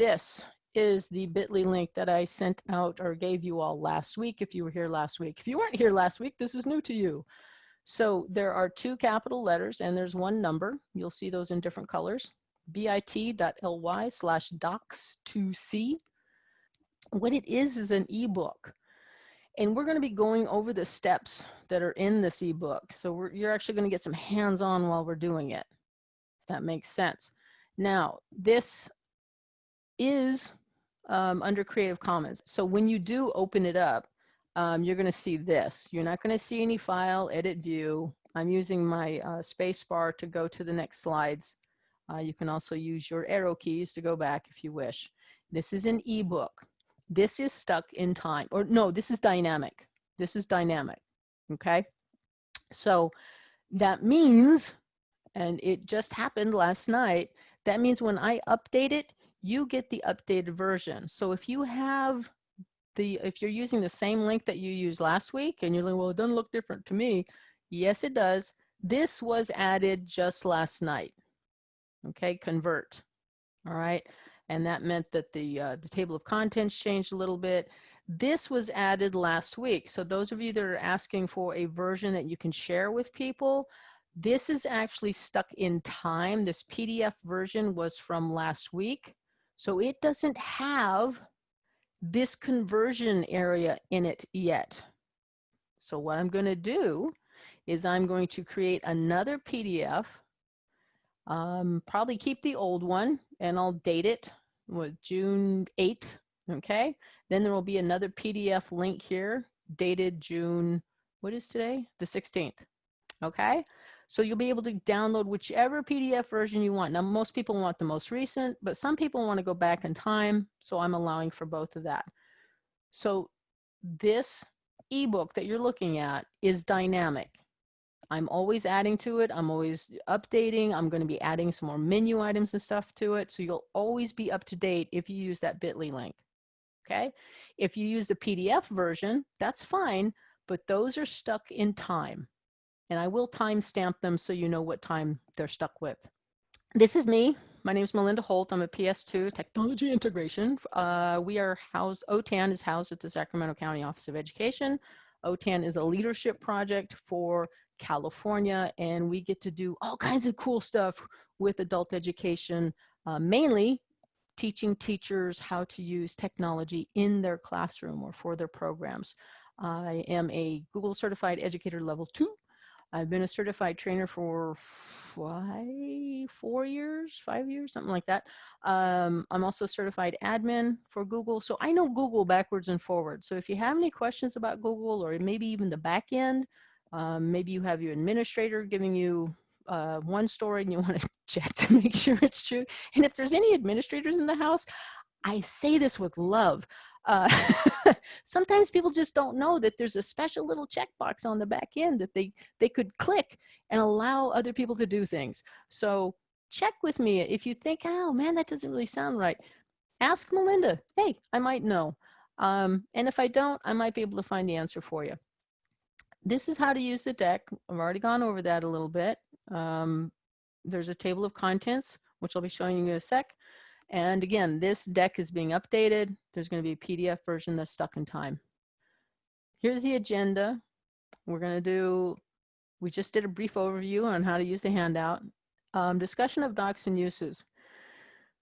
This is the bit.ly link that I sent out or gave you all last week if you were here last week. If you weren't here last week, this is new to you. So there are two capital letters and there's one number. You'll see those in different colors. bit.ly slash docs2c. What it is is an ebook. And we're going to be going over the steps that are in this ebook. So you're actually going to get some hands-on while we're doing it. If that makes sense. Now, this is um, under Creative Commons. So when you do open it up, um, you're going to see this. You're not going to see any file, edit view. I'm using my uh, space bar to go to the next slides. Uh, you can also use your arrow keys to go back if you wish. This is an ebook. This is stuck in time, or no, this is dynamic. This is dynamic, okay? So that means, and it just happened last night, that means when I update it, you get the updated version. So if you have the, if you're using the same link that you used last week and you're like, well, it doesn't look different to me. Yes, it does. This was added just last night. Okay, convert. All right. And that meant that the, uh, the table of contents changed a little bit. This was added last week. So those of you that are asking for a version that you can share with people, this is actually stuck in time. This PDF version was from last week. So it doesn't have this conversion area in it yet. So what I'm going to do is I'm going to create another PDF, um, probably keep the old one and I'll date it with June 8th. Okay. Then there will be another PDF link here dated June, what is today? The 16th. Okay. So you'll be able to download whichever PDF version you want. Now, most people want the most recent, but some people want to go back in time. So I'm allowing for both of that. So this ebook that you're looking at is dynamic. I'm always adding to it. I'm always updating. I'm going to be adding some more menu items and stuff to it. So you'll always be up to date if you use that bit.ly link. Okay. If you use the PDF version, that's fine, but those are stuck in time and I will timestamp them so you know what time they're stuck with. This is me. My name is Melinda Holt. I'm a PS2 Technology Integration. Uh, we are housed, OTAN is housed at the Sacramento County Office of Education. OTAN is a leadership project for California, and we get to do all kinds of cool stuff with adult education, uh, mainly teaching teachers how to use technology in their classroom or for their programs. I am a Google Certified Educator Level 2 I've been a certified trainer for five, four years, five years, something like that. Um, I'm also certified admin for Google. So I know Google backwards and forwards. So if you have any questions about Google or maybe even the back end, um, maybe you have your administrator giving you uh, one story and you want to check to make sure it's true. And if there's any administrators in the house, I say this with love. Uh, sometimes people just don't know that there's a special little checkbox on the back end that they, they could click and allow other people to do things. So check with me. If you think, oh man, that doesn't really sound right, ask Melinda. Hey, I might know. Um, and if I don't, I might be able to find the answer for you. This is how to use the deck. I've already gone over that a little bit. Um, there's a table of contents, which I'll be showing you in a sec. And again, this deck is being updated. There's going to be a PDF version that's stuck in time. Here's the agenda. We're going to do, we just did a brief overview on how to use the handout. Um, discussion of docs and uses.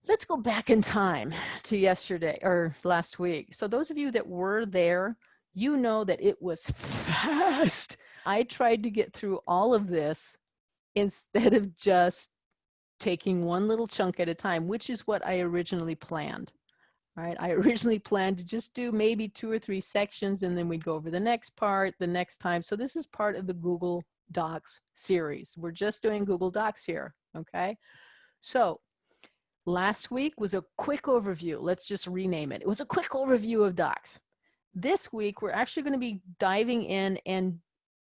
Let's go back in time to yesterday or last week. So those of you that were there, you know that it was fast. I tried to get through all of this instead of just taking one little chunk at a time, which is what I originally planned. Right? I originally planned to just do maybe two or three sections and then we'd go over the next part the next time. So this is part of the Google Docs series. We're just doing Google Docs here, okay? So last week was a quick overview. Let's just rename it. It was a quick overview of Docs. This week, we're actually gonna be diving in and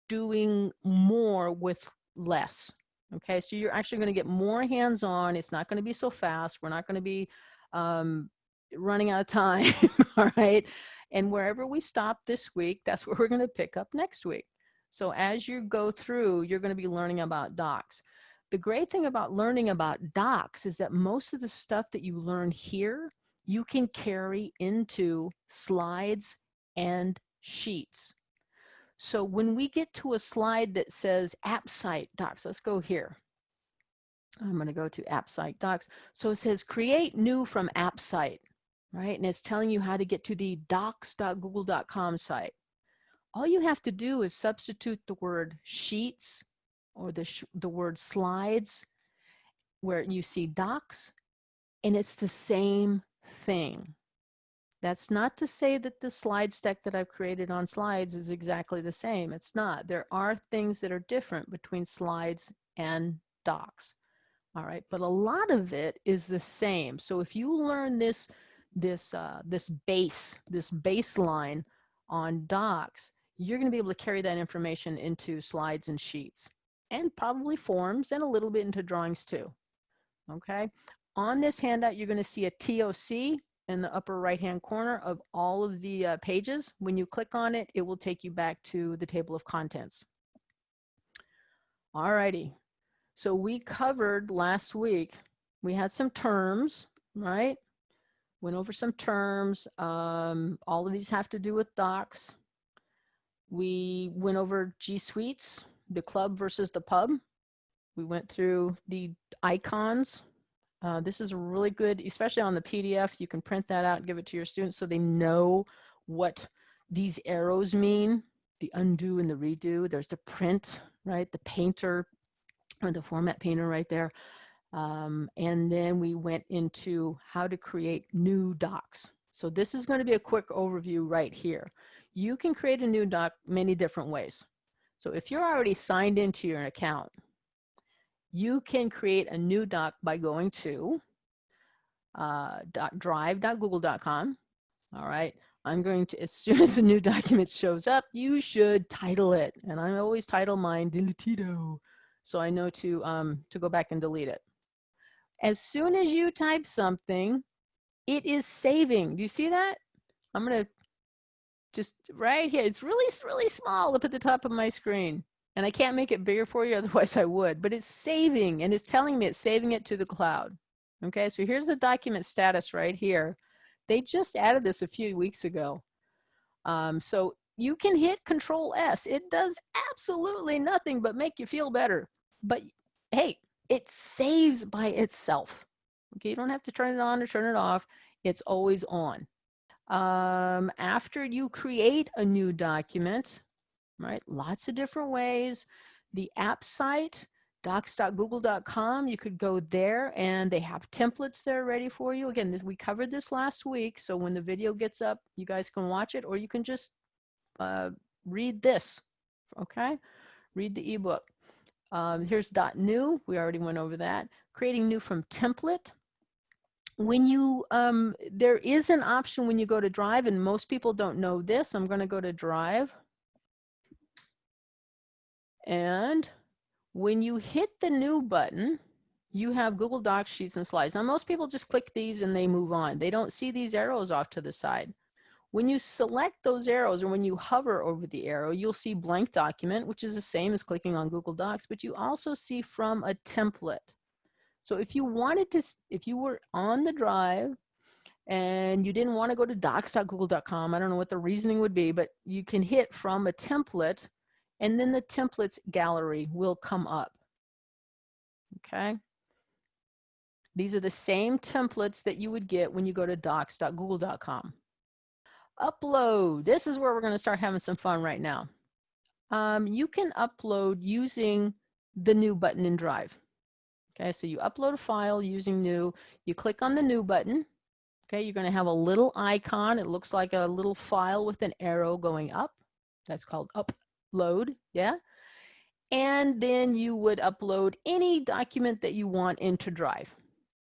doing more with less, Okay, so you're actually going to get more hands-on. It's not going to be so fast. We're not going to be um, running out of time, all right? And wherever we stop this week, that's where we're going to pick up next week. So as you go through, you're going to be learning about docs. The great thing about learning about docs is that most of the stuff that you learn here, you can carry into slides and sheets. So when we get to a slide that says app site docs, let's go here. I'm going to go to app site docs. So it says create new from app site, right? And it's telling you how to get to the docs.google.com site. All you have to do is substitute the word sheets or the, the word slides where you see docs and it's the same thing. That's not to say that the slide stack that I've created on slides is exactly the same. It's not. There are things that are different between slides and docs. All right, but a lot of it is the same. So if you learn this, this, uh, this base, this baseline on docs, you're going to be able to carry that information into slides and sheets and probably forms and a little bit into drawings too. Okay. On this handout, you're going to see a TOC in the upper right hand corner of all of the uh, pages. When you click on it, it will take you back to the table of contents. Alrighty, so we covered last week, we had some terms, right? Went over some terms. Um, all of these have to do with docs. We went over G Suites, the club versus the pub. We went through the icons, uh, this is really good, especially on the PDF. You can print that out and give it to your students so they know what these arrows mean, the undo and the redo. There's the print, right? The painter or the format painter right there. Um, and then we went into how to create new docs. So this is going to be a quick overview right here. You can create a new doc many different ways. So if you're already signed into your account, you can create a new doc by going to uh, drive.google.com. All right. I'm going to, as soon as a new document shows up, you should title it. And I always title mine Deletito. So I know to, um, to go back and delete it. As soon as you type something, it is saving. Do you see that? I'm going to just right here. It's really, really small up at the top of my screen and I can't make it bigger for you, otherwise I would, but it's saving and it's telling me it's saving it to the cloud. Okay, so here's the document status right here. They just added this a few weeks ago. Um, so you can hit control S. It does absolutely nothing but make you feel better. But hey, it saves by itself. Okay, you don't have to turn it on or turn it off. It's always on. Um, after you create a new document, right? Lots of different ways. The app site, docs.google.com, you could go there and they have templates there ready for you. Again, this, we covered this last week, so when the video gets up, you guys can watch it or you can just uh, read this, okay? Read the ebook. Um, here's .new, we already went over that. Creating new from template. When you, um, there is an option when you go to Drive, and most people don't know this. I'm gonna go to Drive. And when you hit the new button, you have Google Docs, Sheets, and Slides. Now, most people just click these and they move on. They don't see these arrows off to the side. When you select those arrows or when you hover over the arrow, you'll see blank document, which is the same as clicking on Google Docs, but you also see from a template. So if you wanted to, if you were on the drive and you didn't want to go to docs.google.com, I don't know what the reasoning would be, but you can hit from a template and then the templates gallery will come up. Okay. These are the same templates that you would get when you go to docs.google.com. Upload. This is where we're going to start having some fun right now. Um, you can upload using the new button in Drive. Okay, so you upload a file using new. You click on the new button. Okay, you're going to have a little icon. It looks like a little file with an arrow going up. That's called up load, yeah? And then you would upload any document that you want into Drive.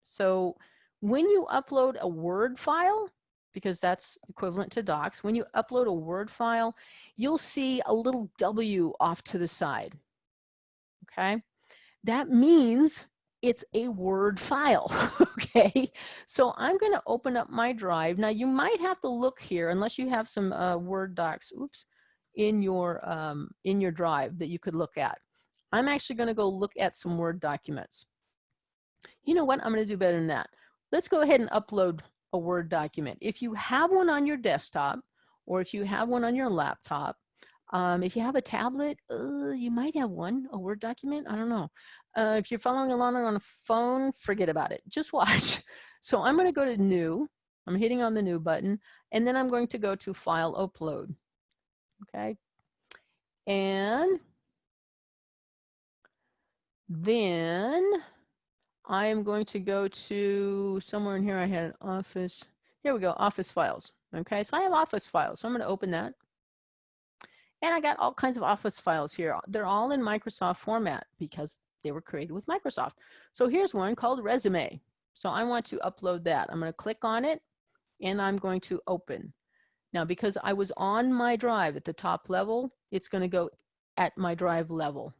So when you upload a Word file, because that's equivalent to docs, when you upload a Word file, you'll see a little W off to the side, okay? That means it's a Word file, okay? So I'm gonna open up my drive. Now you might have to look here, unless you have some uh, Word docs, oops, in your, um, in your drive that you could look at. I'm actually going to go look at some Word documents. You know what? I'm going to do better than that. Let's go ahead and upload a Word document. If you have one on your desktop or if you have one on your laptop, um, if you have a tablet, uh, you might have one, a Word document, I don't know. Uh, if you're following along on a phone, forget about it, just watch. So I'm gonna go to New, I'm hitting on the New button, and then I'm going to go to File Upload, okay? And then I am going to go to somewhere in here. I had an office. Here we go, office files. Okay, so I have office files. So I'm going to open that. And I got all kinds of office files here. They're all in Microsoft format because they were created with Microsoft. So here's one called resume. So I want to upload that. I'm going to click on it and I'm going to open. Now, because I was on my drive at the top level, it's going to go at my drive level.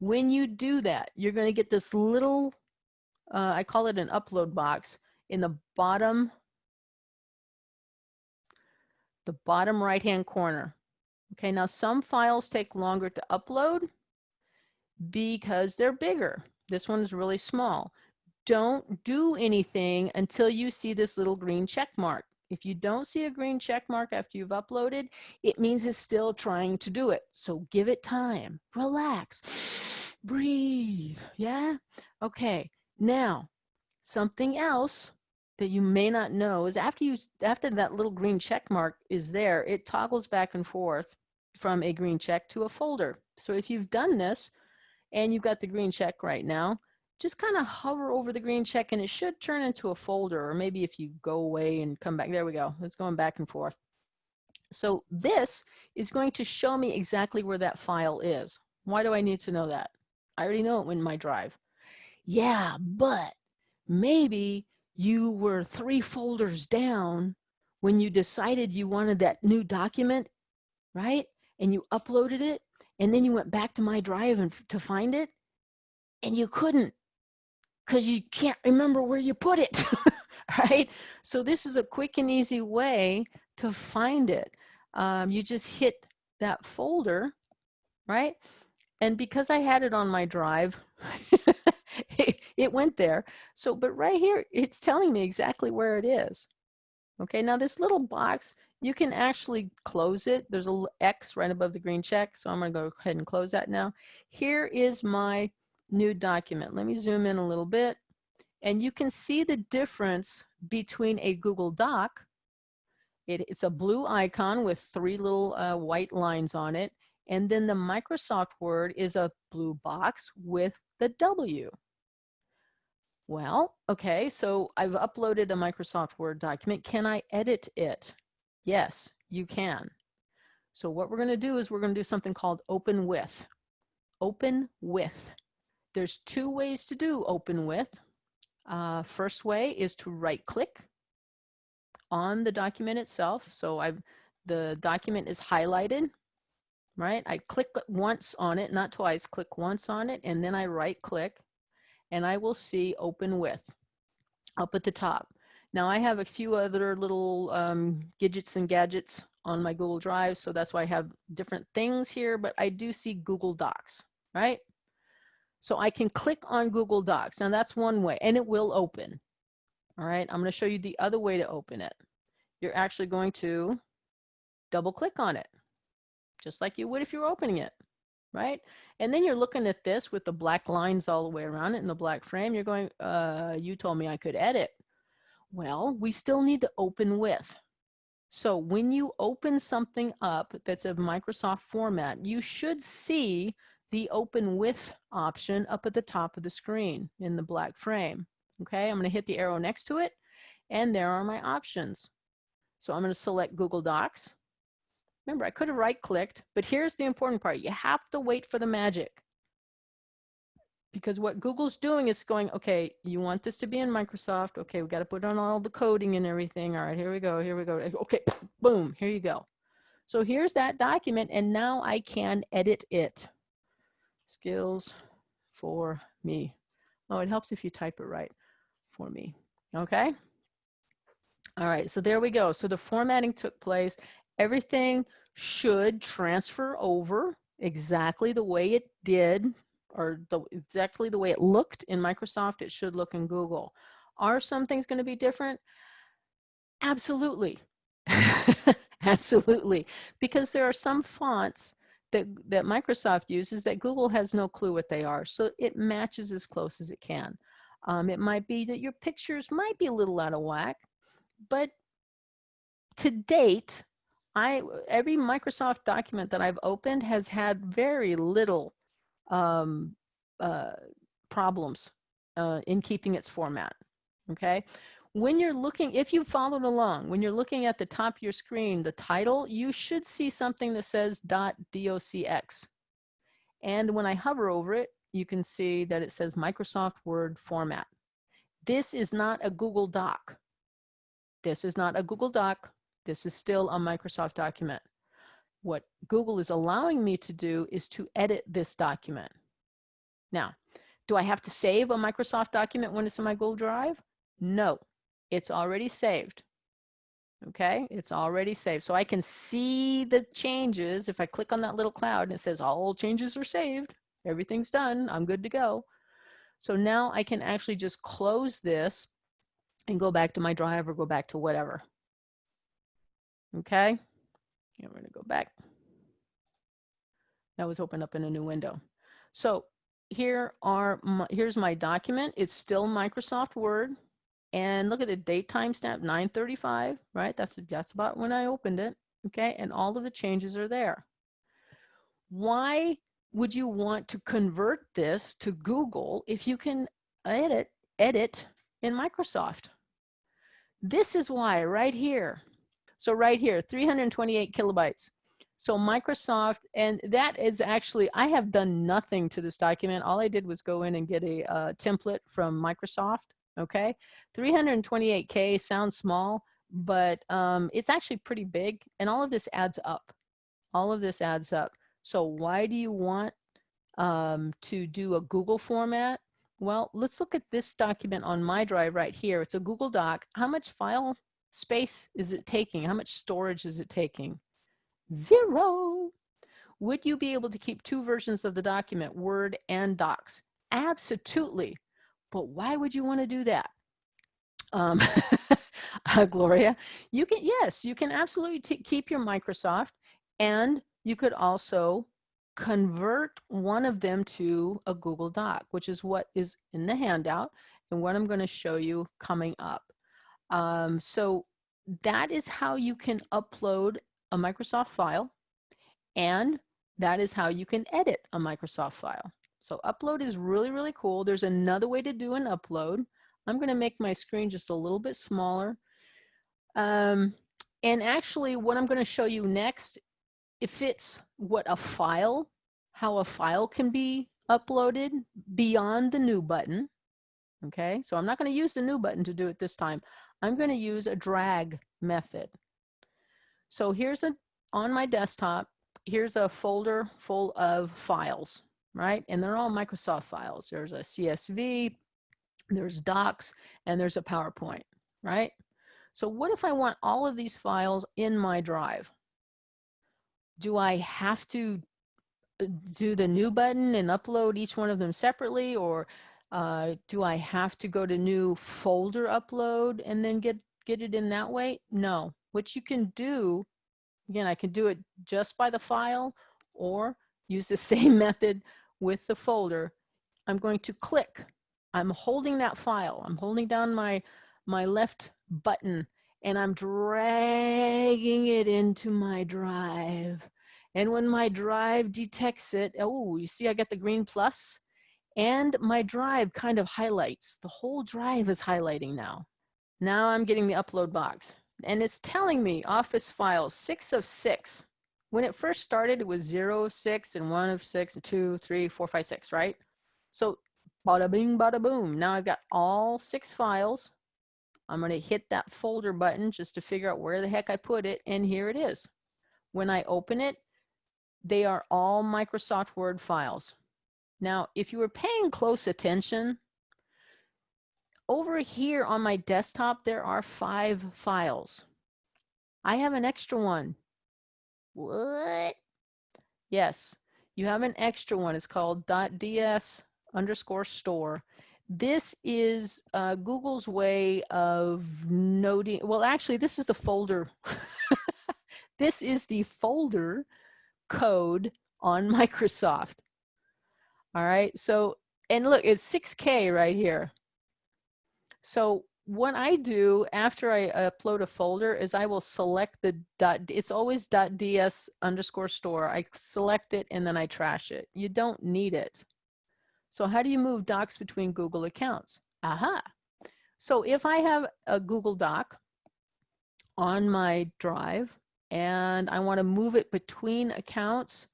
When you do that, you're going to get this little, uh, I call it an upload box in the bottom, the bottom right-hand corner. Okay, now some files take longer to upload because they're bigger. This one is really small. Don't do anything until you see this little green check mark. If you don't see a green check mark after you've uploaded, it means it's still trying to do it. So give it time, relax, breathe, yeah? Okay, now something else that you may not know is after you after that little green check mark is there, it toggles back and forth from a green check to a folder. So if you've done this and you've got the green check right now, just kind of hover over the green check and it should turn into a folder or maybe if you go away and come back, there we go, it's going back and forth. So this is going to show me exactly where that file is. Why do I need to know that? I already know it went in my drive. Yeah, but maybe you were three folders down when you decided you wanted that new document, right? And you uploaded it and then you went back to my drive and to find it and you couldn't because you can't remember where you put it, right? So this is a quick and easy way to find it. Um, you just hit that folder, right? And because I had it on my drive, it, it went there. So, but right here, it's telling me exactly where it is. Okay, now this little box, you can actually close it. There's a X right above the green check. So I'm gonna go ahead and close that now. Here is my new document. Let me zoom in a little bit. And you can see the difference between a Google Doc. It, it's a blue icon with three little uh, white lines on it. And then the Microsoft Word is a blue box with the W. Well, okay, so I've uploaded a Microsoft Word document. Can I edit it? Yes, you can. So what we're going to do is we're going to do something called open with. Open with. There's two ways to do open with. Uh, first way is to right click on the document itself. So I've, the document is highlighted, right? I click once on it, not twice, click once on it, and then I right click and I will see open with up at the top. Now I have a few other little um, gadgets and gadgets on my Google Drive, so that's why I have different things here, but I do see Google Docs, right? So I can click on Google Docs. Now that's one way and it will open. All right, I'm gonna show you the other way to open it. You're actually going to double click on it, just like you would if you were opening it, right? And then you're looking at this with the black lines all the way around it in the black frame. You're going, uh, you told me I could edit. Well, we still need to open with. So when you open something up that's of Microsoft format, you should see the open with option up at the top of the screen in the black frame. Okay, I'm going to hit the arrow next to it and there are my options. So I'm going to select Google Docs. Remember, I could have right clicked, but here's the important part. You have to wait for the magic. Because what Google's doing is going, okay, you want this to be in Microsoft. Okay, we got to put on all the coding and everything. All right, here we go, here we go. Okay, boom, here you go. So here's that document and now I can edit it skills for me. Oh, it helps if you type it right for me. Okay. All right, so there we go. So the formatting took place. Everything should transfer over exactly the way it did or the, exactly the way it looked in Microsoft, it should look in Google. Are some things going to be different? Absolutely. Absolutely. Because there are some fonts that, that Microsoft uses that Google has no clue what they are. So it matches as close as it can. Um, it might be that your pictures might be a little out of whack, but to date, I every Microsoft document that I've opened has had very little um, uh, problems uh, in keeping its format. Okay, when you're looking, if you followed along, when you're looking at the top of your screen, the title, you should see something that says .docx. And when I hover over it, you can see that it says Microsoft Word format. This is not a Google Doc. This is not a Google Doc. This is still a Microsoft document. What Google is allowing me to do is to edit this document. Now, do I have to save a Microsoft document when it's in my Google Drive? No, it's already saved. Okay, it's already saved. So I can see the changes. If I click on that little cloud and it says all changes are saved, everything's done, I'm good to go. So now I can actually just close this and go back to my drive or go back to whatever. Okay, I'm to go back. That was opened up in a new window. So here are my, here's my document. It's still Microsoft Word. And look at the date timestamp 935, right? That's that's about when I opened it. Okay, and all of the changes are there. Why would you want to convert this to Google if you can edit edit in Microsoft? This is why right here. So right here, 328 kilobytes. So Microsoft, and that is actually, I have done nothing to this document. All I did was go in and get a uh, template from Microsoft, okay? 328K sounds small, but um, it's actually pretty big, and all of this adds up. All of this adds up. So why do you want um, to do a Google format? Well, let's look at this document on my drive right here. It's a Google Doc. How much file space is it taking? How much storage is it taking? Zero. Would you be able to keep two versions of the document, Word and Docs? Absolutely. But why would you want to do that? Um, uh, Gloria, you can, yes, you can absolutely keep your Microsoft and you could also convert one of them to a Google Doc, which is what is in the handout and what I'm going to show you coming up. Um, so that is how you can upload a Microsoft file and that is how you can edit a Microsoft file. So upload is really, really cool. There's another way to do an upload. I'm going to make my screen just a little bit smaller. Um, and actually what I'm going to show you next, it fits what a file, how a file can be uploaded beyond the new button. Okay, so I'm not going to use the new button to do it this time. I'm going to use a drag method. So here's a, on my desktop, here's a folder full of files, right? And they're all Microsoft files. There's a CSV, there's docs, and there's a PowerPoint, right? So what if I want all of these files in my drive? Do I have to uh, do the new button and upload each one of them separately or uh, do I have to go to new folder upload and then get, get it in that way? No, what you can do, again, I can do it just by the file or use the same method with the folder. I'm going to click. I'm holding that file. I'm holding down my, my left button and I'm dragging it into my drive. And when my drive detects it, oh, you see I got the green plus and my drive kind of highlights. The whole drive is highlighting now. Now I'm getting the upload box and it's telling me office files six of six. When it first started, it was zero six and one of six and two, three, four, five, six, right? So bada bing, bada boom. Now I've got all six files. I'm going to hit that folder button just to figure out where the heck I put it. And here it is. When I open it, they are all Microsoft Word files. Now, if you were paying close attention, over here on my desktop, there are five files. I have an extra one. What? Yes, you have an extra one. It's called .ds underscore store. this is uh, Google's way of noting, well, actually, this is the folder. this is the folder code on Microsoft. All right, so, and look, it's 6K right here. So what I do after I upload a folder is I will select the dot, it's always dot .ds underscore store. I select it and then I trash it. You don't need it. So how do you move docs between Google accounts? Aha. So if I have a Google Doc on my drive and I want to move it between accounts,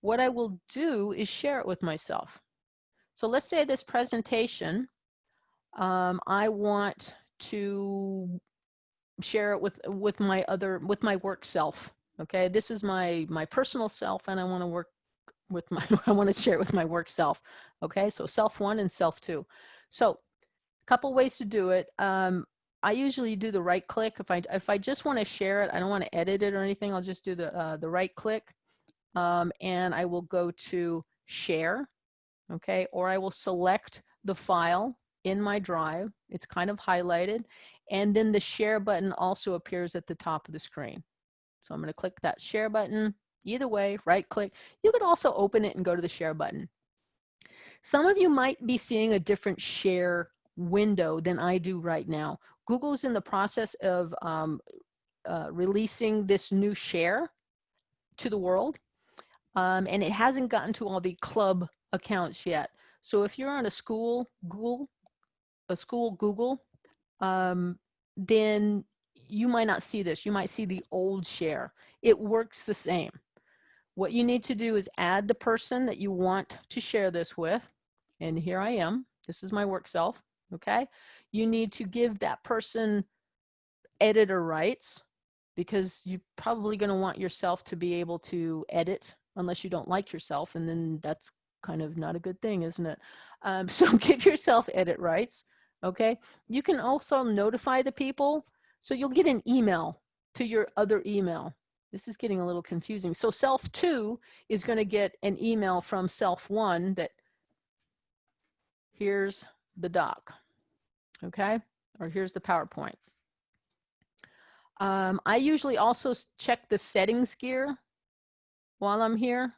what I will do is share it with myself. So let's say this presentation, um, I want to share it with with my other with my work self okay? This is my my personal self and i want to work with my i want to share it with my work self okay? So self one and self two. So a couple ways to do it. Um i usually do the right click. If i if i just want to share it i don't want to edit it or anything i'll just do the uh, the right click. Um and i will go to share okay? Or i will select the file in my drive. It's kind of highlighted. And then the share button also appears at the top of the screen. So I'm going to click that share button. Either way, right click. You could also open it and go to the share button. Some of you might be seeing a different share window than I do right now. Google's in the process of um, uh, releasing this new share to the world. Um, and it hasn't gotten to all the club accounts yet. So if you're on a school Google a school Google, um, then you might not see this. You might see the old share. It works the same. What you need to do is add the person that you want to share this with. And here I am. This is my work self. Okay. You need to give that person editor rights because you're probably going to want yourself to be able to edit unless you don't like yourself. And then that's kind of not a good thing, isn't it? Um, so give yourself edit rights okay? You can also notify the people. So you'll get an email to your other email. This is getting a little confusing. So self two is gonna get an email from self one that here's the doc, okay? Or here's the PowerPoint. Um, I usually also check the settings gear while I'm here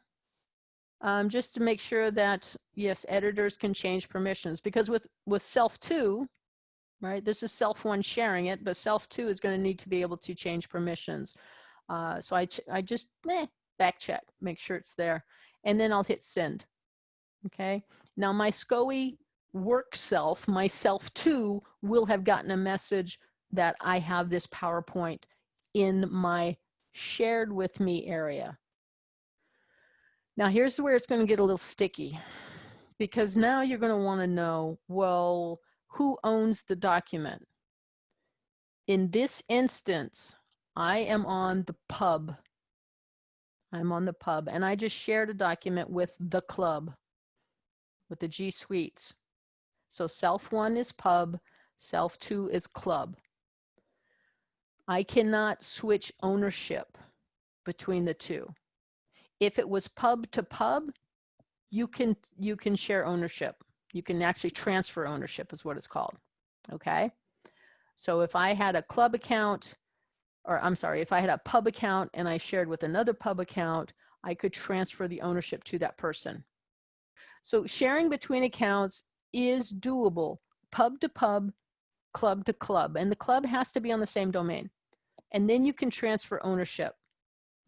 um, just to make sure that, yes, editors can change permissions because with, with self two, right, this is self one sharing it, but self two is gonna need to be able to change permissions. Uh, so I, I just eh, back check, make sure it's there. And then I'll hit send, okay? Now my SCOE work self, my self two, will have gotten a message that I have this PowerPoint in my shared with me area. Now here's where it's going to get a little sticky because now you're going to want to know, well, who owns the document? In this instance, I am on the pub. I'm on the pub and I just shared a document with the club, with the G Suites. So self one is pub, self two is club. I cannot switch ownership between the two. If it was pub to pub, you can you can share ownership. You can actually transfer ownership is what it's called. Okay. So if I had a club account, or I'm sorry, if I had a pub account and I shared with another pub account, I could transfer the ownership to that person. So sharing between accounts is doable, pub to pub, club to club, and the club has to be on the same domain. And then you can transfer ownership,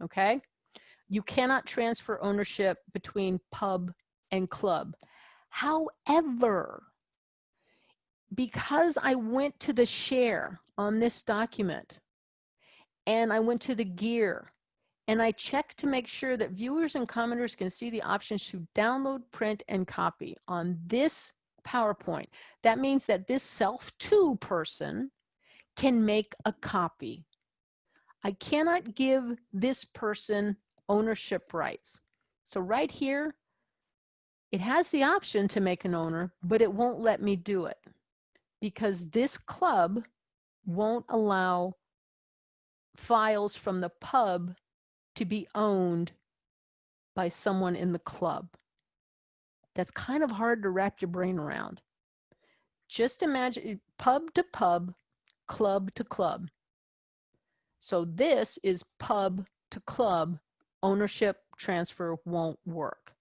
okay? You cannot transfer ownership between pub and club. However, because I went to the share on this document and I went to the gear and I checked to make sure that viewers and commenters can see the options to download, print, and copy on this PowerPoint. That means that this self-to person can make a copy. I cannot give this person ownership rights. So right here, it has the option to make an owner, but it won't let me do it because this club won't allow files from the pub to be owned by someone in the club. That's kind of hard to wrap your brain around. just imagine pub to pub, club to club. So this is pub to club, ownership transfer won't work.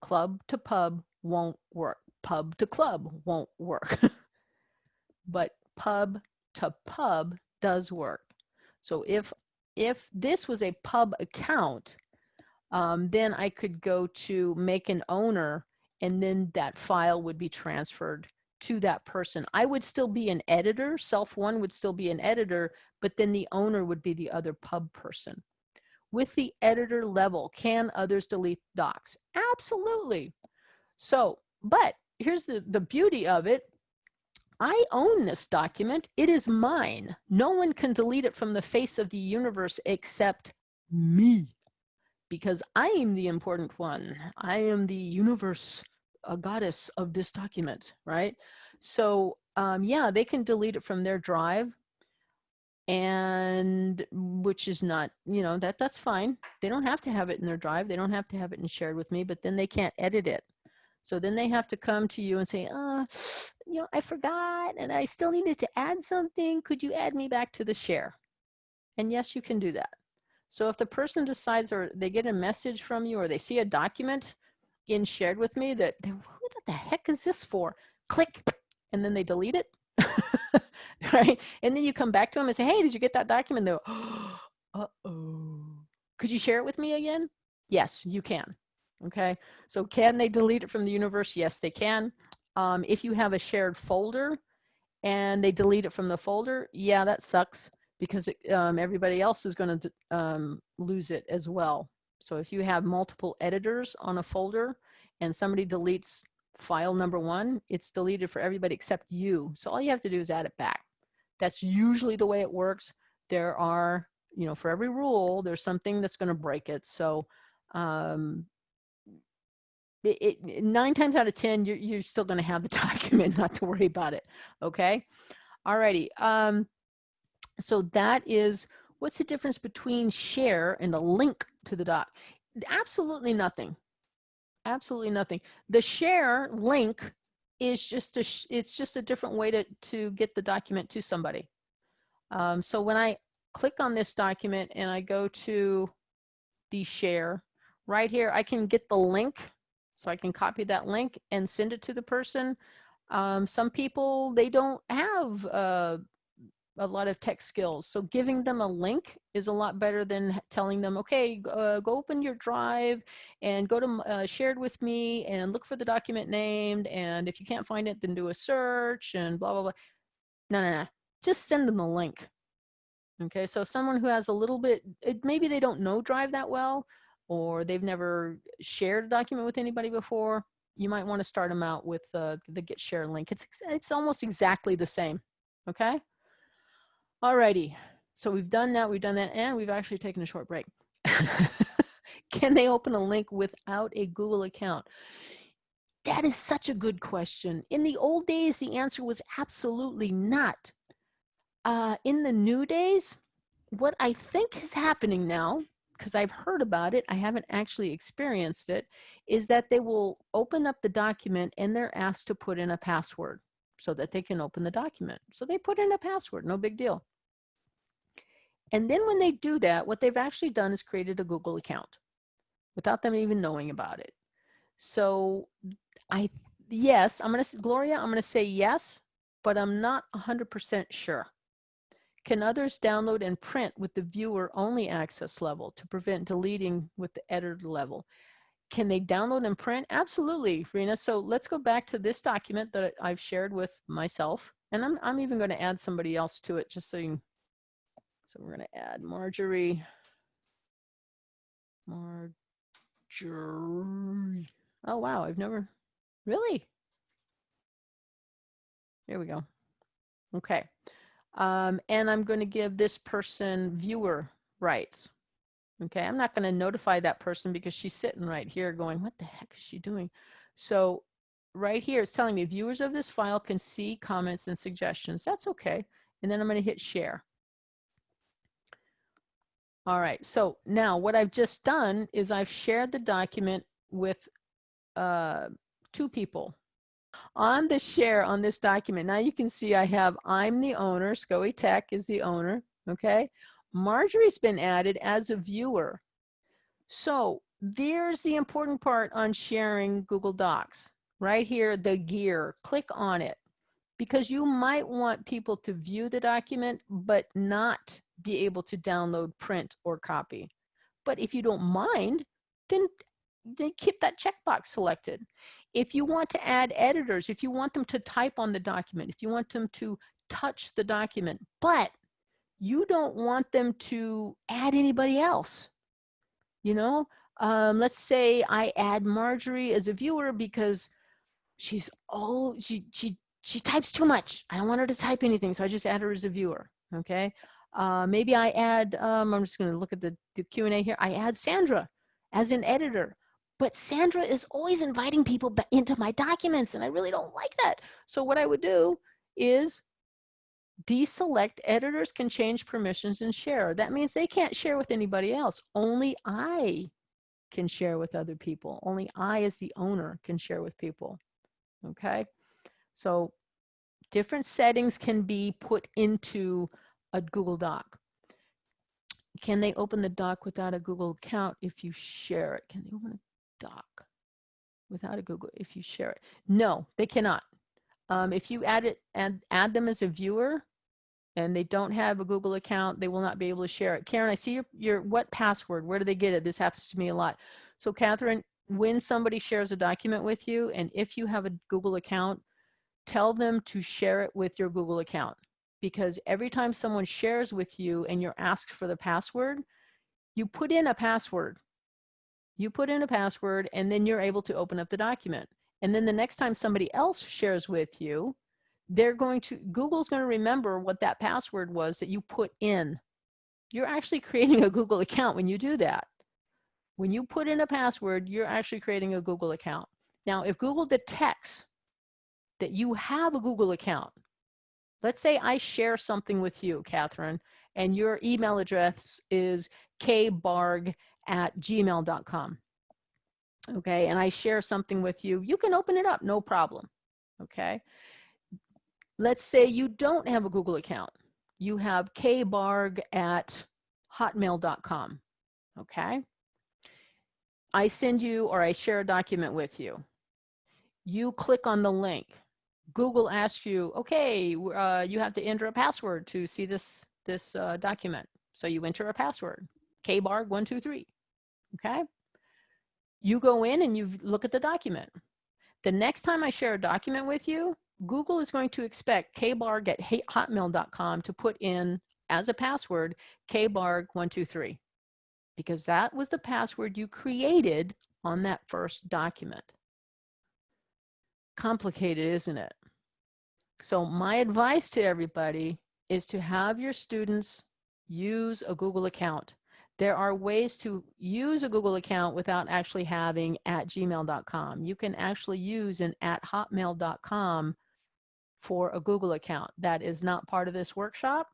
Club to pub won't work. Pub to club won't work. but pub to pub does work. So if if this was a pub account, um, then I could go to make an owner and then that file would be transferred to that person. I would still be an editor, self one would still be an editor, but then the owner would be the other pub person. With the editor level, can others delete docs? Absolutely. So, but here's the, the beauty of it. I own this document. It is mine. No one can delete it from the face of the universe except me because I am the important one. I am the universe, a goddess of this document, right? So um, yeah, they can delete it from their drive and which is not, you know, that that's fine. They don't have to have it in their drive. They don't have to have it and shared with me, but then they can't edit it. So then they have to come to you and say, uh, you know, I forgot and I still needed to add something. Could you add me back to the share? And yes, you can do that. So if the person decides or they get a message from you or they see a document in shared with me that, who the heck is this for? Click, and then they delete it. right? And then you come back to them and say, hey, did you get that document? They'll, uh-oh. Could you share it with me again? Yes, you can. Okay, so can they delete it from the universe? Yes, they can. Um, if you have a shared folder and they delete it from the folder, yeah, that sucks because it, um, everybody else is going to um, lose it as well. So if you have multiple editors on a folder and somebody deletes file number one, it's deleted for everybody except you. So all you have to do is add it back. That's usually the way it works. There are, you know, for every rule, there's something that's going to break it. So um, it, it, nine times out of 10, you're, you're still going to have the document, not to worry about it. Okay. Alrighty. Um, so that is, what's the difference between share and the link to the doc? Absolutely nothing. Absolutely nothing. The share link is just a, it's just a different way to, to get the document to somebody. Um, so when I click on this document and I go to the share, right here, I can get the link so I can copy that link and send it to the person. Um, some people, they don't have uh, a lot of tech skills. So giving them a link is a lot better than telling them, okay, uh, go open your drive and go to uh, shared with me and look for the document named. And if you can't find it, then do a search and blah, blah, blah. No, no, no. Just send them the link. Okay, so if someone who has a little bit, it, maybe they don't know Drive that well, or they've never shared a document with anybody before, you might want to start them out with uh, the get share link. It's, it's almost exactly the same, okay? Alrighty, so we've done that, we've done that, and we've actually taken a short break. Can they open a link without a Google account? That is such a good question. In the old days, the answer was absolutely not. Uh, in the new days, what I think is happening now because I've heard about it, I haven't actually experienced it, is that they will open up the document and they're asked to put in a password so that they can open the document. So they put in a password, no big deal. And then when they do that, what they've actually done is created a Google account without them even knowing about it. So I, yes, I'm going to, Gloria, I'm going to say yes, but I'm not 100% sure. Can others download and print with the viewer only access level to prevent deleting with the editor level? Can they download and print? Absolutely, Rena. So let's go back to this document that I've shared with myself. And I'm, I'm even going to add somebody else to it just so you so we're going to add Marjorie. Marjorie. Oh, wow. I've never, really? There we go. Okay. Um, and I'm going to give this person viewer rights. Okay, I'm not going to notify that person because she's sitting right here going, what the heck is she doing? So right here, it's telling me viewers of this file can see comments and suggestions. That's okay. And then I'm going to hit share. All right, so now what I've just done is I've shared the document with uh, two people. On the share on this document, now you can see I have I'm the owner, SCOE Tech is the owner, okay? Marjorie's been added as a viewer. So there's the important part on sharing Google Docs. Right here, the gear, click on it because you might want people to view the document but not be able to download, print, or copy. But if you don't mind, then, then keep that checkbox selected. If you want to add editors, if you want them to type on the document, if you want them to touch the document, but you don't want them to add anybody else, you know, um, let's say I add Marjorie as a viewer because she's oh she she she types too much. I don't want her to type anything, so I just add her as a viewer. Okay. Uh, maybe I add. Um, I'm just going to look at the, the Q and A here. I add Sandra as an editor, but Sandra is always inviting people into my documents, and I really don't like that. So what I would do is deselect editors can change permissions and share. That means they can't share with anybody else. Only I can share with other people. Only I as the owner can share with people. Okay. So different settings can be put into a Google Doc. Can they open the doc without a Google account if you share it? Can they open a doc without a Google if you share it? No, they cannot. Um, if you add it and add them as a viewer, and they don't have a Google account, they will not be able to share it. Karen, I see your, your what password? Where do they get it? This happens to me a lot. So Catherine, when somebody shares a document with you, and if you have a Google account, tell them to share it with your Google account. Because every time someone shares with you and you're asked for the password, you put in a password. You put in a password and then you're able to open up the document. And then the next time somebody else shares with you, they're going to, Google's going to remember what that password was that you put in. You're actually creating a Google account when you do that. When you put in a password, you're actually creating a Google account. Now, if Google detects that you have a Google account, let's say I share something with you, Catherine, and your email address is kbarg at gmail.com. Okay, and I share something with you, you can open it up, no problem. Okay, Let's say you don't have a Google account. You have kbarg at hotmail.com, okay? I send you or I share a document with you. You click on the link. Google asks you, okay, uh, you have to enter a password to see this, this uh, document. So you enter a password, kbarg123, okay? You go in and you look at the document. The next time I share a document with you, Google is going to expect kbarg at hotmail.com to put in as a password kbarg123 because that was the password you created on that first document. Complicated, isn't it? So my advice to everybody is to have your students use a Google account. There are ways to use a Google account without actually having at gmail.com. You can actually use an at hotmail.com for a Google account. That is not part of this workshop,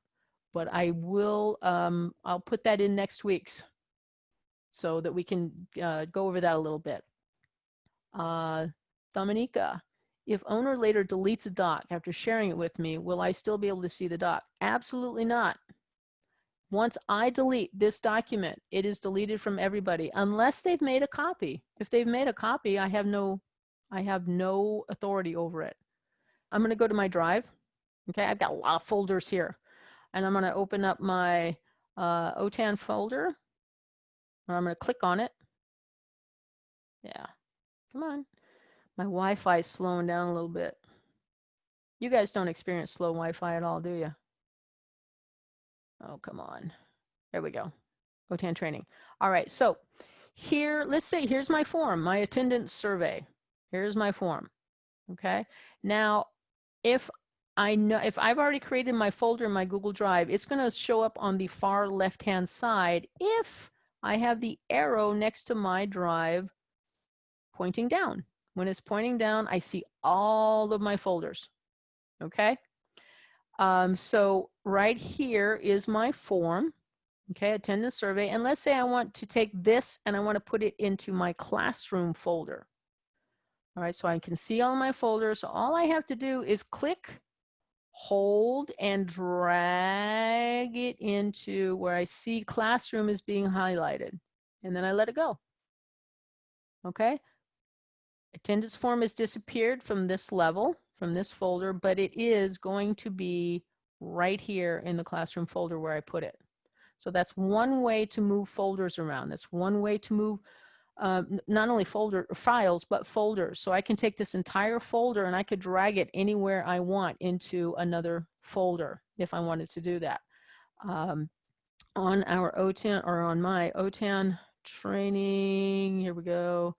but I will, um, I'll put that in next week's so that we can uh, go over that a little bit. Uh, Dominica, if owner later deletes a doc after sharing it with me, will I still be able to see the doc? Absolutely not. Once I delete this document, it is deleted from everybody unless they've made a copy. If they've made a copy, I have no, I have no authority over it. I'm going to go to my drive. Okay, I've got a lot of folders here. And I'm going to open up my uh, OTAN folder. And I'm going to click on it. Yeah, come on. My Wi-Fi is slowing down a little bit. You guys don't experience slow Wi-Fi at all, do you? Oh, come on. There we go. OTAN training. All right, so here, let's say, here's my form, my attendance survey. Here's my form, okay? Now, if I know if I've already created my folder in my Google Drive, it's going to show up on the far left hand side if I have the arrow next to my drive pointing down. When it's pointing down, I see all of my folders. Okay. Um, so right here is my form. Okay, attendance survey. And let's say I want to take this and I want to put it into my classroom folder. All right, so I can see all my folders. So all I have to do is click, hold, and drag it into where I see classroom is being highlighted. And then I let it go. Okay. Attendance form has disappeared from this level, from this folder, but it is going to be right here in the classroom folder where I put it. So that's one way to move folders around. That's one way to move uh, not only folder files, but folders. So I can take this entire folder and I could drag it anywhere I want into another folder if I wanted to do that. Um, on our OTAN or on my OTAN training, here we go.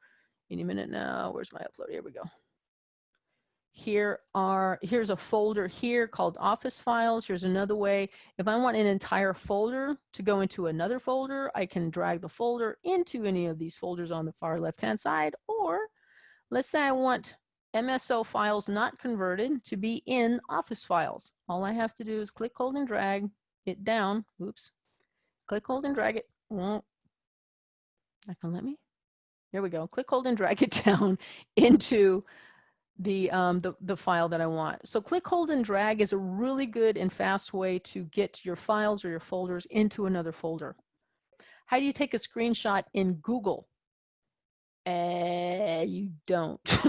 Any minute now, where's my upload? Here we go here are, here's a folder here called office files. Here's another way. If I want an entire folder to go into another folder, I can drag the folder into any of these folders on the far left-hand side. Or let's say I want MSO files not converted to be in office files. All I have to do is click, hold, and drag it down. Oops. Click, hold, and drag it. won't gonna let me? There we go. Click, hold, and drag it down into the, um, the, the file that I want. So click, hold, and drag is a really good and fast way to get your files or your folders into another folder. How do you take a screenshot in Google? Uh, you don't.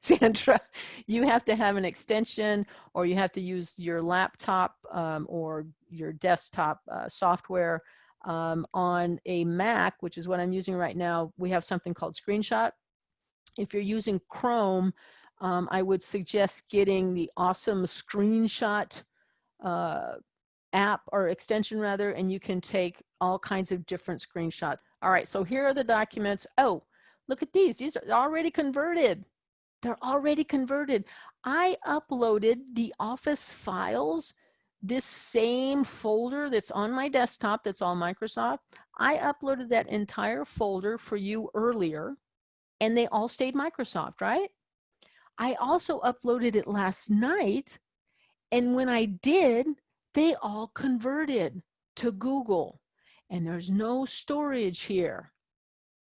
Sandra, you have to have an extension or you have to use your laptop um, or your desktop uh, software um, on a Mac, which is what I'm using right now. We have something called Screenshot if you're using Chrome, um, I would suggest getting the awesome screenshot uh, app or extension rather, and you can take all kinds of different screenshots. All right, so here are the documents. Oh, look at these. These are already converted. They're already converted. I uploaded the Office files, this same folder that's on my desktop that's all Microsoft. I uploaded that entire folder for you earlier and they all stayed Microsoft, right? I also uploaded it last night. And when I did, they all converted to Google. And there's no storage here.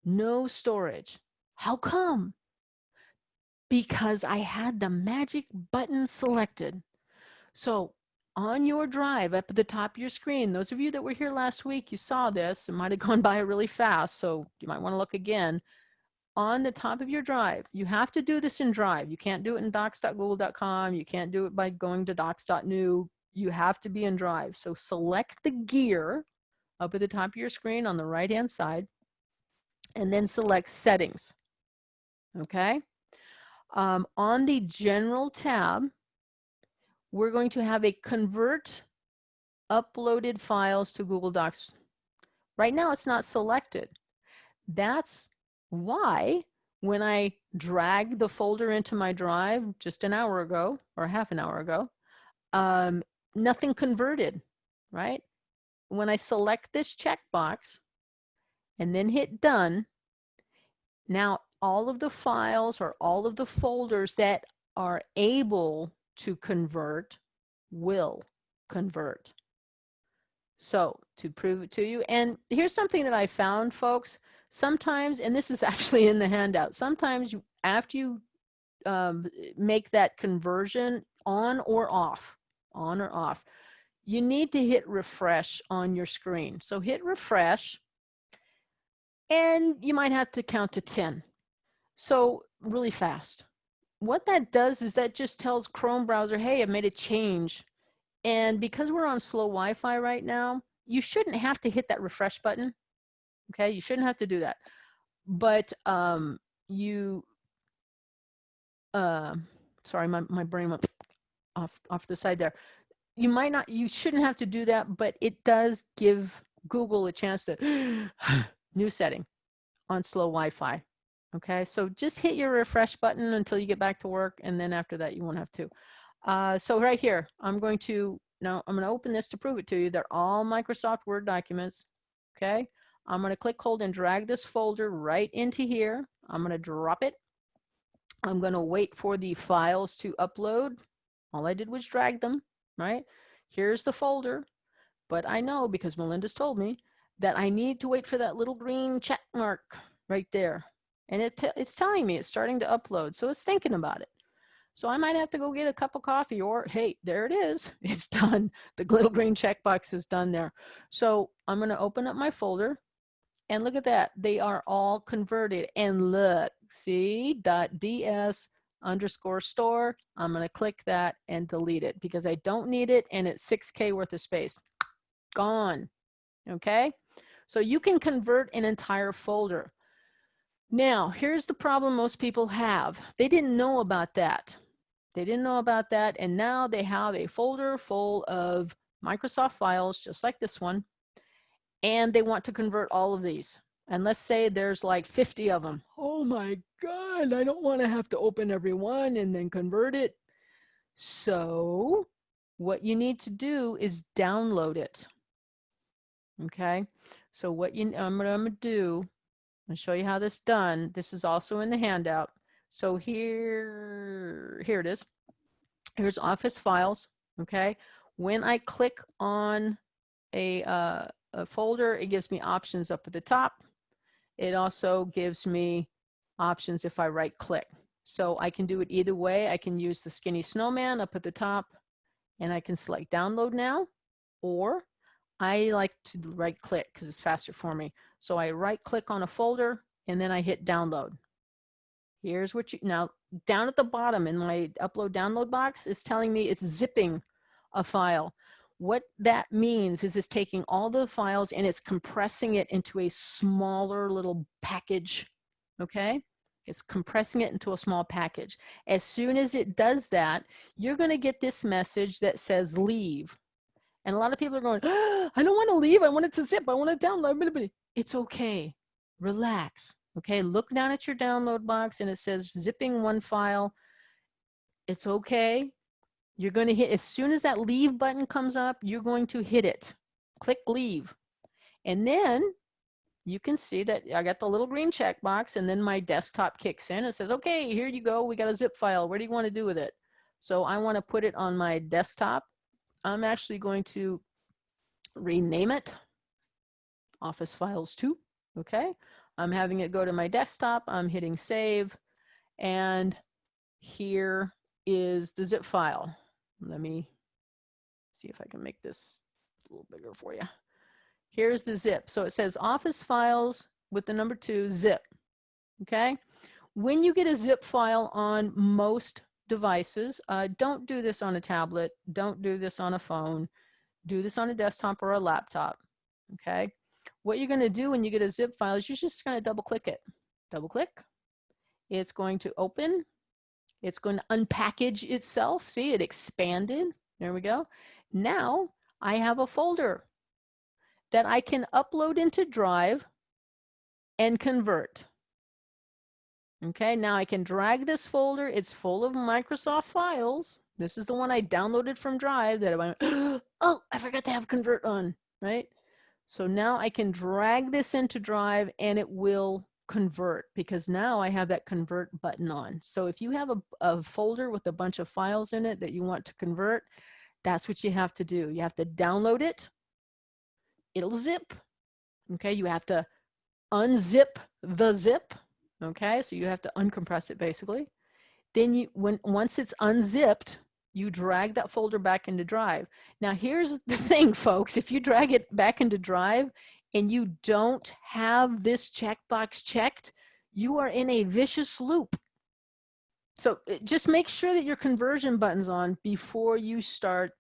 No storage. How come? Because I had the magic button selected. So on your drive up at the top of your screen, those of you that were here last week, you saw this. It might have gone by really fast, so you might want to look again on the top of your drive. You have to do this in Drive. You can't do it in docs.google.com. You can't do it by going to docs.new. You have to be in Drive. So select the gear up at the top of your screen on the right-hand side, and then select Settings. Okay? Um, on the General tab, we're going to have a Convert uploaded files to Google Docs. Right now, it's not selected. That's why when I drag the folder into my drive just an hour ago or half an hour ago, um, nothing converted, right? When I select this checkbox and then hit done, now all of the files or all of the folders that are able to convert will convert. So to prove it to you, and here's something that I found folks, sometimes, and this is actually in the handout, sometimes you, after you um, make that conversion on or off, on or off, you need to hit refresh on your screen. So hit refresh and you might have to count to 10. So really fast. What that does is that just tells Chrome browser, hey, I made a change. And because we're on slow Wi-Fi right now, you shouldn't have to hit that refresh button. Okay, you shouldn't have to do that. But um, you, uh, sorry, my, my brain went off, off the side there. You might not, you shouldn't have to do that, but it does give Google a chance to, new setting on slow Wi-Fi. Okay, so just hit your refresh button until you get back to work, and then after that, you won't have to. Uh, so right here, I'm going to, now I'm going to open this to prove it to you. They're all Microsoft Word documents. Okay, I'm going to click, hold, and drag this folder right into here. I'm going to drop it. I'm going to wait for the files to upload. All I did was drag them, right? Here's the folder. But I know, because Melinda's told me, that I need to wait for that little green check mark right there. And it it's telling me it's starting to upload. So it's thinking about it. So I might have to go get a cup of coffee or, hey, there it is. It's done. The little green checkbox is done there. So I'm going to open up my folder and look at that. They are all converted. And look, see, .ds underscore store. I'm going to click that and delete it because I don't need it and it's 6K worth of space. Gone. Okay. So you can convert an entire folder. Now, here's the problem most people have. They didn't know about that. They didn't know about that. And now they have a folder full of Microsoft files, just like this one. And they want to convert all of these. And let's say there's like 50 of them. Oh my God, I don't want to have to open every one and then convert it. So what you need to do is download it. Okay, so what you, I'm gonna, do, I'll show you how this done. This is also in the handout. So here, here it is. Here's Office Files, okay? When I click on a, uh, a folder, it gives me options up at the top. It also gives me options if I right click. So I can do it either way. I can use the skinny snowman up at the top and I can select download now, or I like to right click because it's faster for me. So I right click on a folder and then I hit download. Here's what you, now down at the bottom in my upload download box, it's telling me it's zipping a file. What that means is it's taking all the files and it's compressing it into a smaller little package, okay? It's compressing it into a small package. As soon as it does that, you're gonna get this message that says leave. And a lot of people are going, oh, I don't wanna leave, I want it to zip, I wanna download. It's okay, relax, okay? Look down at your download box and it says zipping one file. It's okay, you're going to hit, as soon as that leave button comes up, you're going to hit it. Click leave. And then you can see that I got the little green check box and then my desktop kicks in. It says, okay, here you go. We got a zip file. What do you want to do with it? So I want to put it on my desktop. I'm actually going to rename it Office Files 2. Okay. I'm having it go to my desktop. I'm hitting save. And here is the zip file. Let me see if I can make this a little bigger for you. Here's the zip. So it says office files with the number two zip. Okay. When you get a zip file on most devices, uh, don't do this on a tablet. Don't do this on a phone. Do this on a desktop or a laptop. Okay. What you're going to do when you get a zip file is you're just going to double click it. Double click. It's going to open it's going to unpackage itself. See, it expanded. There we go. Now I have a folder that I can upload into Drive and convert. Okay, now I can drag this folder. It's full of Microsoft files. This is the one I downloaded from Drive that I went, oh, I forgot to have convert on, right? So now I can drag this into Drive and it will convert because now I have that convert button on. So if you have a, a folder with a bunch of files in it that you want to convert, that's what you have to do. You have to download it. It'll zip. Okay, you have to unzip the zip. Okay, so you have to uncompress it basically. Then you, when once it's unzipped, you drag that folder back into Drive. Now here's the thing, folks. If you drag it back into Drive, and you don't have this checkbox checked, you are in a vicious loop. So uh, just make sure that your conversion button's on before you start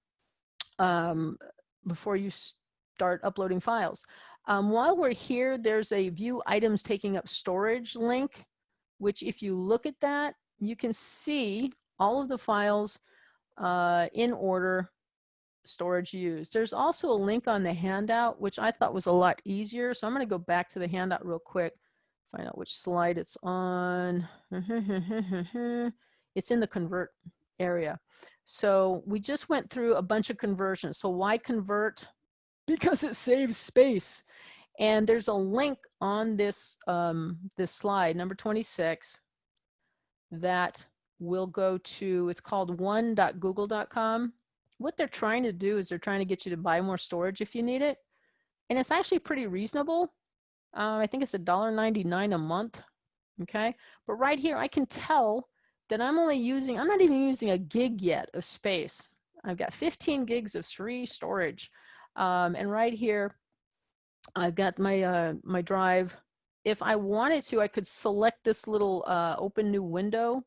um, before you start uploading files. Um, while we're here, there's a view items taking up storage link, which if you look at that, you can see all of the files uh, in order storage used. There's also a link on the handout, which I thought was a lot easier. So I'm going to go back to the handout real quick, find out which slide it's on. it's in the convert area. So we just went through a bunch of conversions. So why convert? Because it saves space. And there's a link on this, um, this slide, number 26, that will go to, it's called one.google.com what they're trying to do is they're trying to get you to buy more storage if you need it. And it's actually pretty reasonable. Uh, I think it's $1.99 a month okay? But right here, I can tell that I'm only using, I'm not even using a gig yet of space. I've got 15 gigs of free storage. Um, and right here, I've got my, uh, my drive. If I wanted to, I could select this little uh, open new window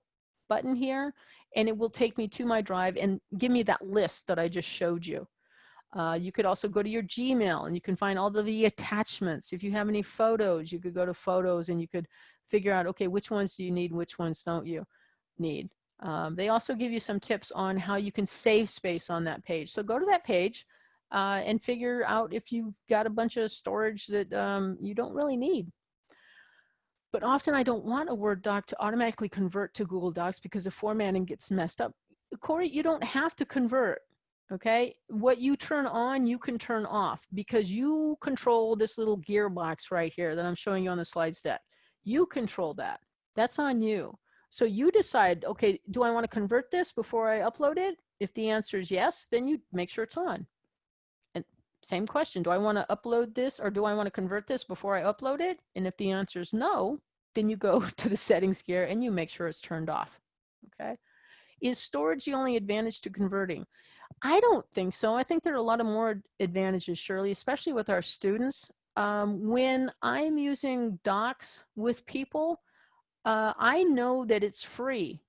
button here, and it will take me to my drive and give me that list that I just showed you. Uh, you could also go to your Gmail and you can find all the attachments. If you have any photos, you could go to photos and you could figure out, okay, which ones do you need, which ones don't you need. Um, they also give you some tips on how you can save space on that page. So go to that page uh, and figure out if you've got a bunch of storage that um, you don't really need. But often I don't want a Word doc to automatically convert to Google Docs because the formatting gets messed up. Corey, you don't have to convert okay? What you turn on you can turn off because you control this little gearbox right here that i'm showing you on the slides deck you control that. That's on you. So you decide okay do i want to convert this before i upload it? If the answer is yes then you make sure it's on same question do i want to upload this or do i want to convert this before i upload it and if the answer is no then you go to the settings gear and you make sure it's turned off okay is storage the only advantage to converting I don't think so. I think there are a lot of more advantages, Shirley, especially with our students. Um, when I'm using docs with people, uh, I know that it's free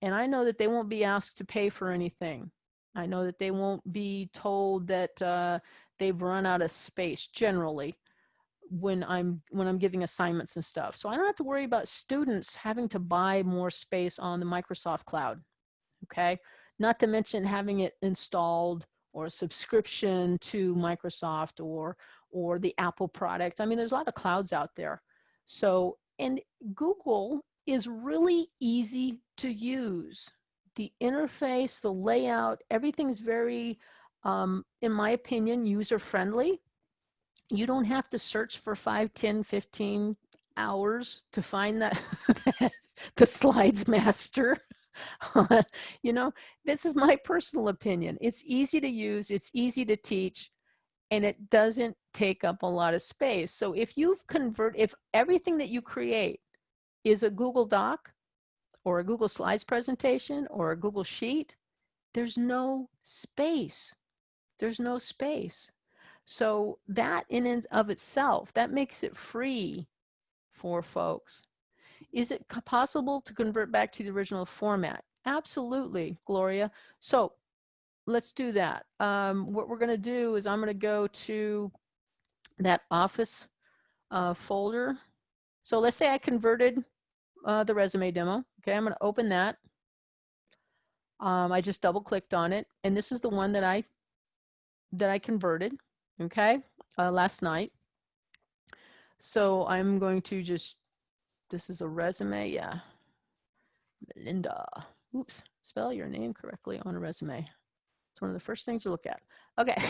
and I know that they won't be asked to pay for anything. I know that they won't be told that uh, they've run out of space generally when I'm when I'm giving assignments and stuff. So I don't have to worry about students having to buy more space on the Microsoft cloud. Okay not to mention having it installed or a subscription to Microsoft or, or the Apple product. I mean, there's a lot of clouds out there. So, and Google is really easy to use. The interface, the layout, everything's very, um, in my opinion, user-friendly. You don't have to search for 5, 10, 15 hours to find that the slides master. you know, this is my personal opinion. It's easy to use, it's easy to teach, and it doesn't take up a lot of space. So if you've convert, if everything that you create is a Google Doc or a Google Slides presentation or a Google Sheet, there's no space. There's no space. So that in and of itself, that makes it free for folks. Is it possible to convert back to the original format? Absolutely, Gloria. So let's do that. Um, what we're going to do is I'm going to go to that office uh, folder. So let's say I converted uh, the resume demo. Okay, I'm going to open that. Um, I just double clicked on it, and this is the one that I that I converted. Okay, uh, last night. So I'm going to just this is a resume, yeah. Linda. Oops, spell your name correctly on a resume. It's one of the first things you look at. Okay,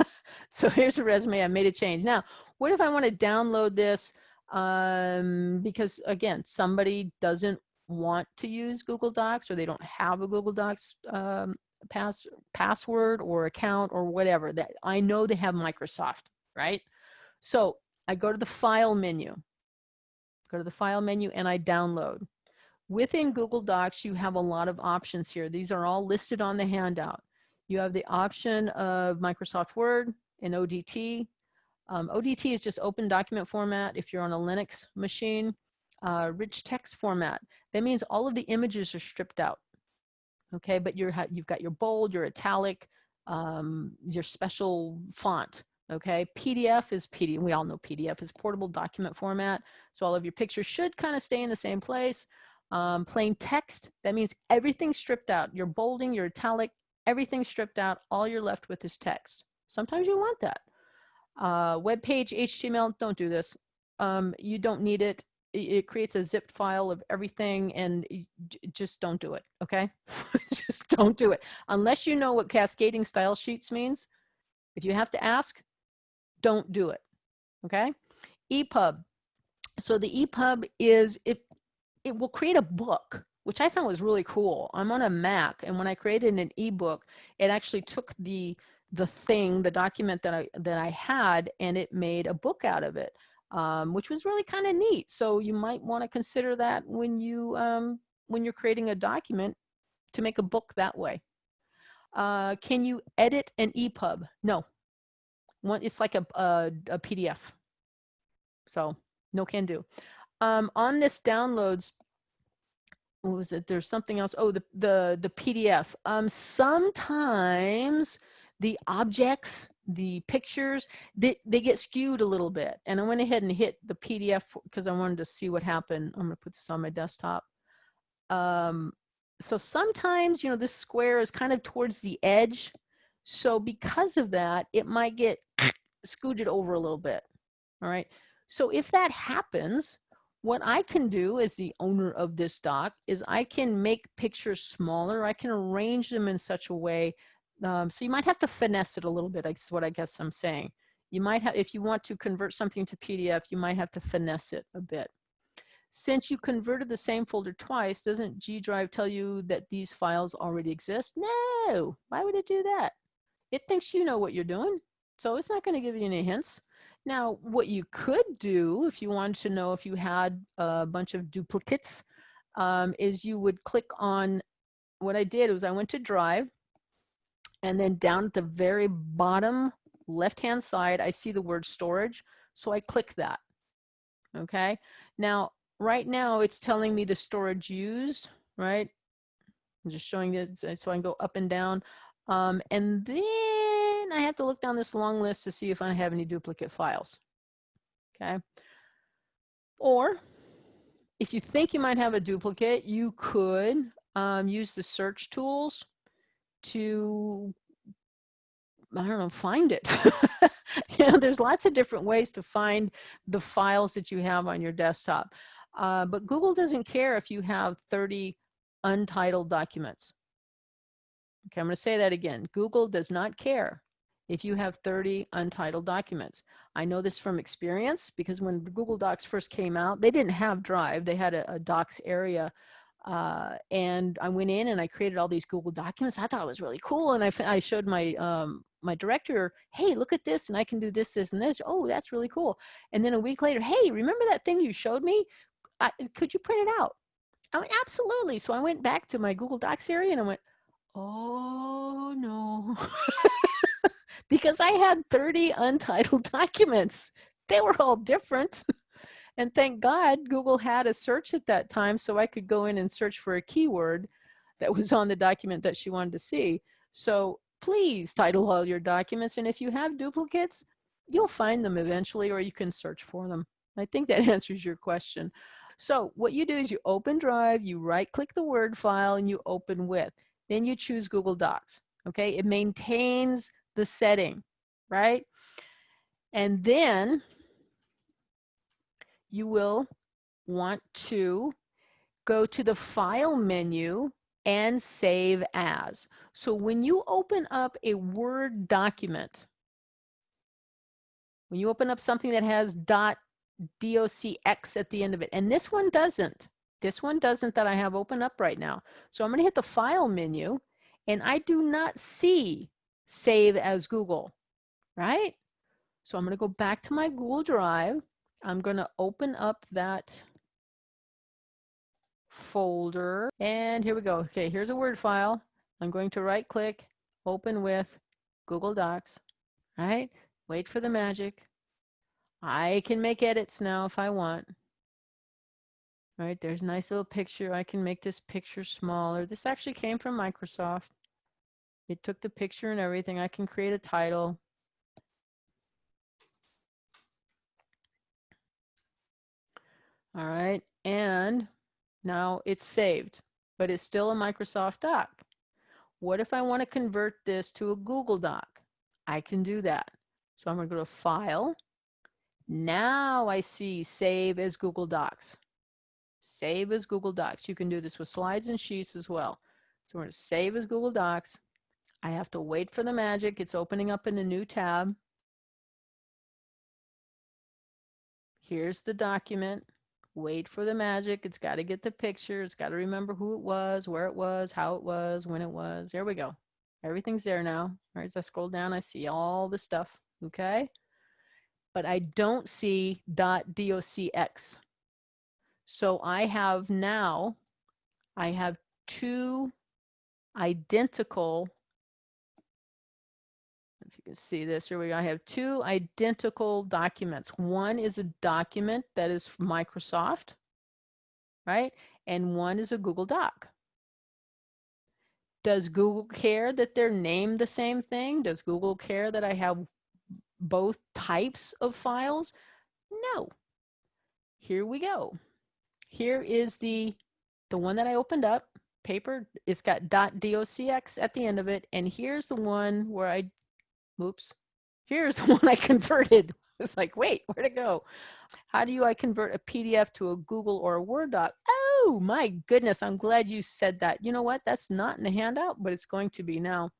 so here's a resume. I made a change. Now, what if I want to download this? Um, because again, somebody doesn't want to use Google Docs or they don't have a Google Docs um, pass, password or account or whatever. That I know they have Microsoft, right? So I go to the File menu go to the file menu and I download. Within Google Docs, you have a lot of options here. These are all listed on the handout. You have the option of Microsoft Word and ODT. Um, ODT is just open document format if you're on a Linux machine. Uh, rich text format. That means all of the images are stripped out. Okay, but you're, you've got your bold, your italic, um, your special font. Okay, PDF is PDF. We all know PDF is portable document format. So all of your pictures should kind of stay in the same place. Um, plain text, that means everything's stripped out. Your bolding, your italic, everything's stripped out. All you're left with is text. Sometimes you want that. Uh, web page, HTML, don't do this. Um, you don't need it. It creates a zipped file of everything and just don't do it, okay? just don't do it. Unless you know what cascading style sheets means. If you have to ask, don't do it. Okay. EPUB. So the EPUB is, it, it will create a book, which I found was really cool. I'm on a Mac and when I created an ebook, it actually took the, the thing, the document that I, that I had and it made a book out of it. um, which was really kind of neat. So you might want to consider that when you um, when you're creating a document to make a book that way. Uh, can you edit an EPUB? No. One, it's like a, a, a PDF. So no can do. Um, on this downloads, what was it? There's something else. Oh, the, the, the PDF. Um, sometimes the objects, the pictures, they, they get skewed a little bit. And I went ahead and hit the PDF because I wanted to see what happened. I'm gonna put this on my desktop. Um, so sometimes, you know, this square is kind of towards the edge. So because of that, it might get scooted over a little bit. All right. So if that happens, what I can do as the owner of this doc is I can make pictures smaller. I can arrange them in such a way. Um, so you might have to finesse it a little bit. is what I guess I'm saying. You might have, if you want to convert something to PDF, you might have to finesse it a bit. Since you converted the same folder twice, doesn't G Drive tell you that these files already exist? No, why would it do that? It thinks you know what you're doing, so it's not going to give you any hints. Now, what you could do if you wanted to know if you had a bunch of duplicates um, is you would click on, what I did was I went to Drive, and then down at the very bottom left-hand side, I see the word storage, so I click that, okay? Now, right now it's telling me the storage used, right? I'm just showing it so I can go up and down. Um, and then I have to look down this long list to see if I have any duplicate files. Okay. Or if you think you might have a duplicate, you could um, use the search tools to, I don't know, find it. you know, there's lots of different ways to find the files that you have on your desktop. Uh, but Google doesn't care if you have 30 untitled documents. Okay, I'm going to say that again. Google does not care if you have 30 untitled documents. I know this from experience because when Google Docs first came out, they didn't have Drive. They had a, a Docs area. Uh, and I went in and I created all these Google documents. I thought it was really cool. And I, I showed my, um, my director, hey, look at this and I can do this, this, and this. Oh, that's really cool. And then a week later, hey, remember that thing you showed me? I, could you print it out? I went, absolutely. So I went back to my Google Docs area and I went, oh no. because I had 30 untitled documents. They were all different. And thank God Google had a search at that time so I could go in and search for a keyword that was on the document that she wanted to see. So please title all your documents. And if you have duplicates, you'll find them eventually or you can search for them. I think that answers your question. So what you do is you open Drive, you right click the Word file and you open with. Then you choose Google Docs, okay? It maintains the setting, right? And then you will want to go to the File menu and Save As. So when you open up a Word document, when you open up something that has DOCX at the end of it. And this one doesn't. This one doesn't that I have open up right now. So I'm going to hit the File menu, and I do not see Save as Google, right? So I'm going to go back to my Google Drive. I'm going to open up that folder. And here we go. Okay, here's a Word file. I'm going to right click, open with Google Docs, right? Wait for the magic. I can make edits now if I want. All right, there's a nice little picture. I can make this picture smaller. This actually came from Microsoft. It took the picture and everything. I can create a title. All right, and now it's saved, but it's still a Microsoft doc. What if I want to convert this to a Google Doc? I can do that. So I'm going to go to File, now I see save as Google Docs. Save as Google Docs. You can do this with slides and sheets as well. So we're going to save as Google Docs. I have to wait for the magic. It's opening up in a new tab. Here's the document. Wait for the magic. It's got to get the picture. It's got to remember who it was, where it was, how it was, when it was. There we go. Everything's there now. All right, as I scroll down, I see all the stuff. Okay. but I don't see .docx. So I have now, I have two identical, you can see this, here we go. I have two identical documents. One is a document that is from Microsoft, right? And one is a Google Doc. Does Google care that they're named the same thing? Does Google care that I have both types of files? No. Here we go. Here is the, the one that I opened up, paper. It's got .docx at the end of it. And here's the one where I, oops, here's the one I converted. It's like, wait, where'd it go? How do you I convert a PDF to a Google or a Word doc? Oh my goodness, I'm glad you said that. You know what? That's not in the handout, but it's going to be now.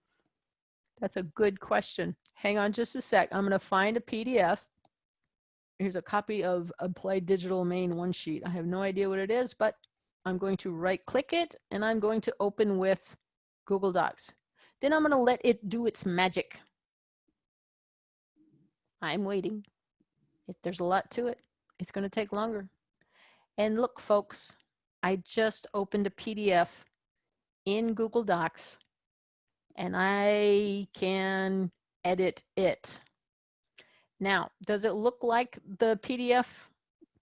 That's a good question. Hang on just a sec. I'm going to find a PDF. Here's a copy of Applied Digital Main one sheet. I have no idea what it is, but I'm going to right click it and I'm going to open with Google Docs. Then I'm going to let it do its magic. I'm waiting. If there's a lot to it, it's going to take longer. And look, folks, I just opened a PDF in Google Docs and I can edit it. Now, does it look like the PDF?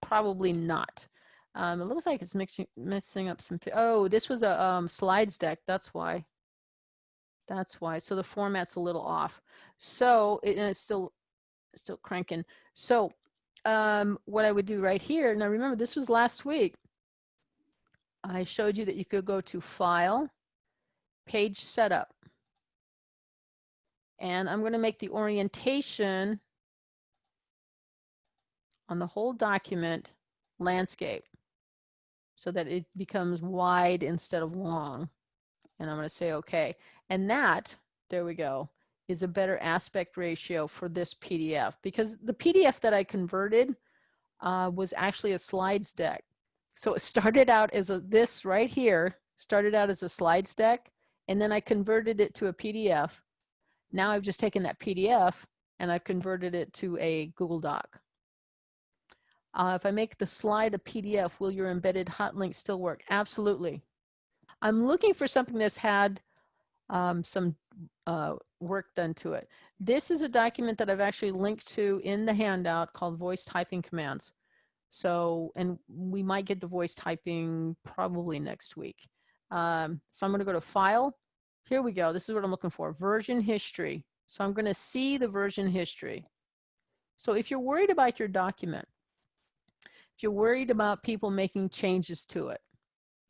Probably not. Um, it looks like it's mixing, messing up some, oh, this was a um, slides deck, that's why. That's why, so the format's a little off. So it, it's still, still cranking. So um, what I would do right here, now remember this was last week. I showed you that you could go to File, Page Setup. And I'm going to make the orientation on the whole document landscape so that it becomes wide instead of long. And I'm going to say OK. And that, there we go, is a better aspect ratio for this PDF because the PDF that I converted uh, was actually a slides deck. So it started out as a, this right here, started out as a slides deck, and then I converted it to a PDF now I've just taken that PDF and I've converted it to a Google Doc. Uh, if I make the slide a PDF, will your embedded hot link still work? Absolutely. I'm looking for something that's had um, some uh, work done to it. This is a document that I've actually linked to in the handout called voice typing commands. So, and we might get to voice typing probably next week. Um, so I'm going to go to File, here we go. This is what I'm looking for, version history. So I'm going to see the version history. So if you're worried about your document, if you're worried about people making changes to it,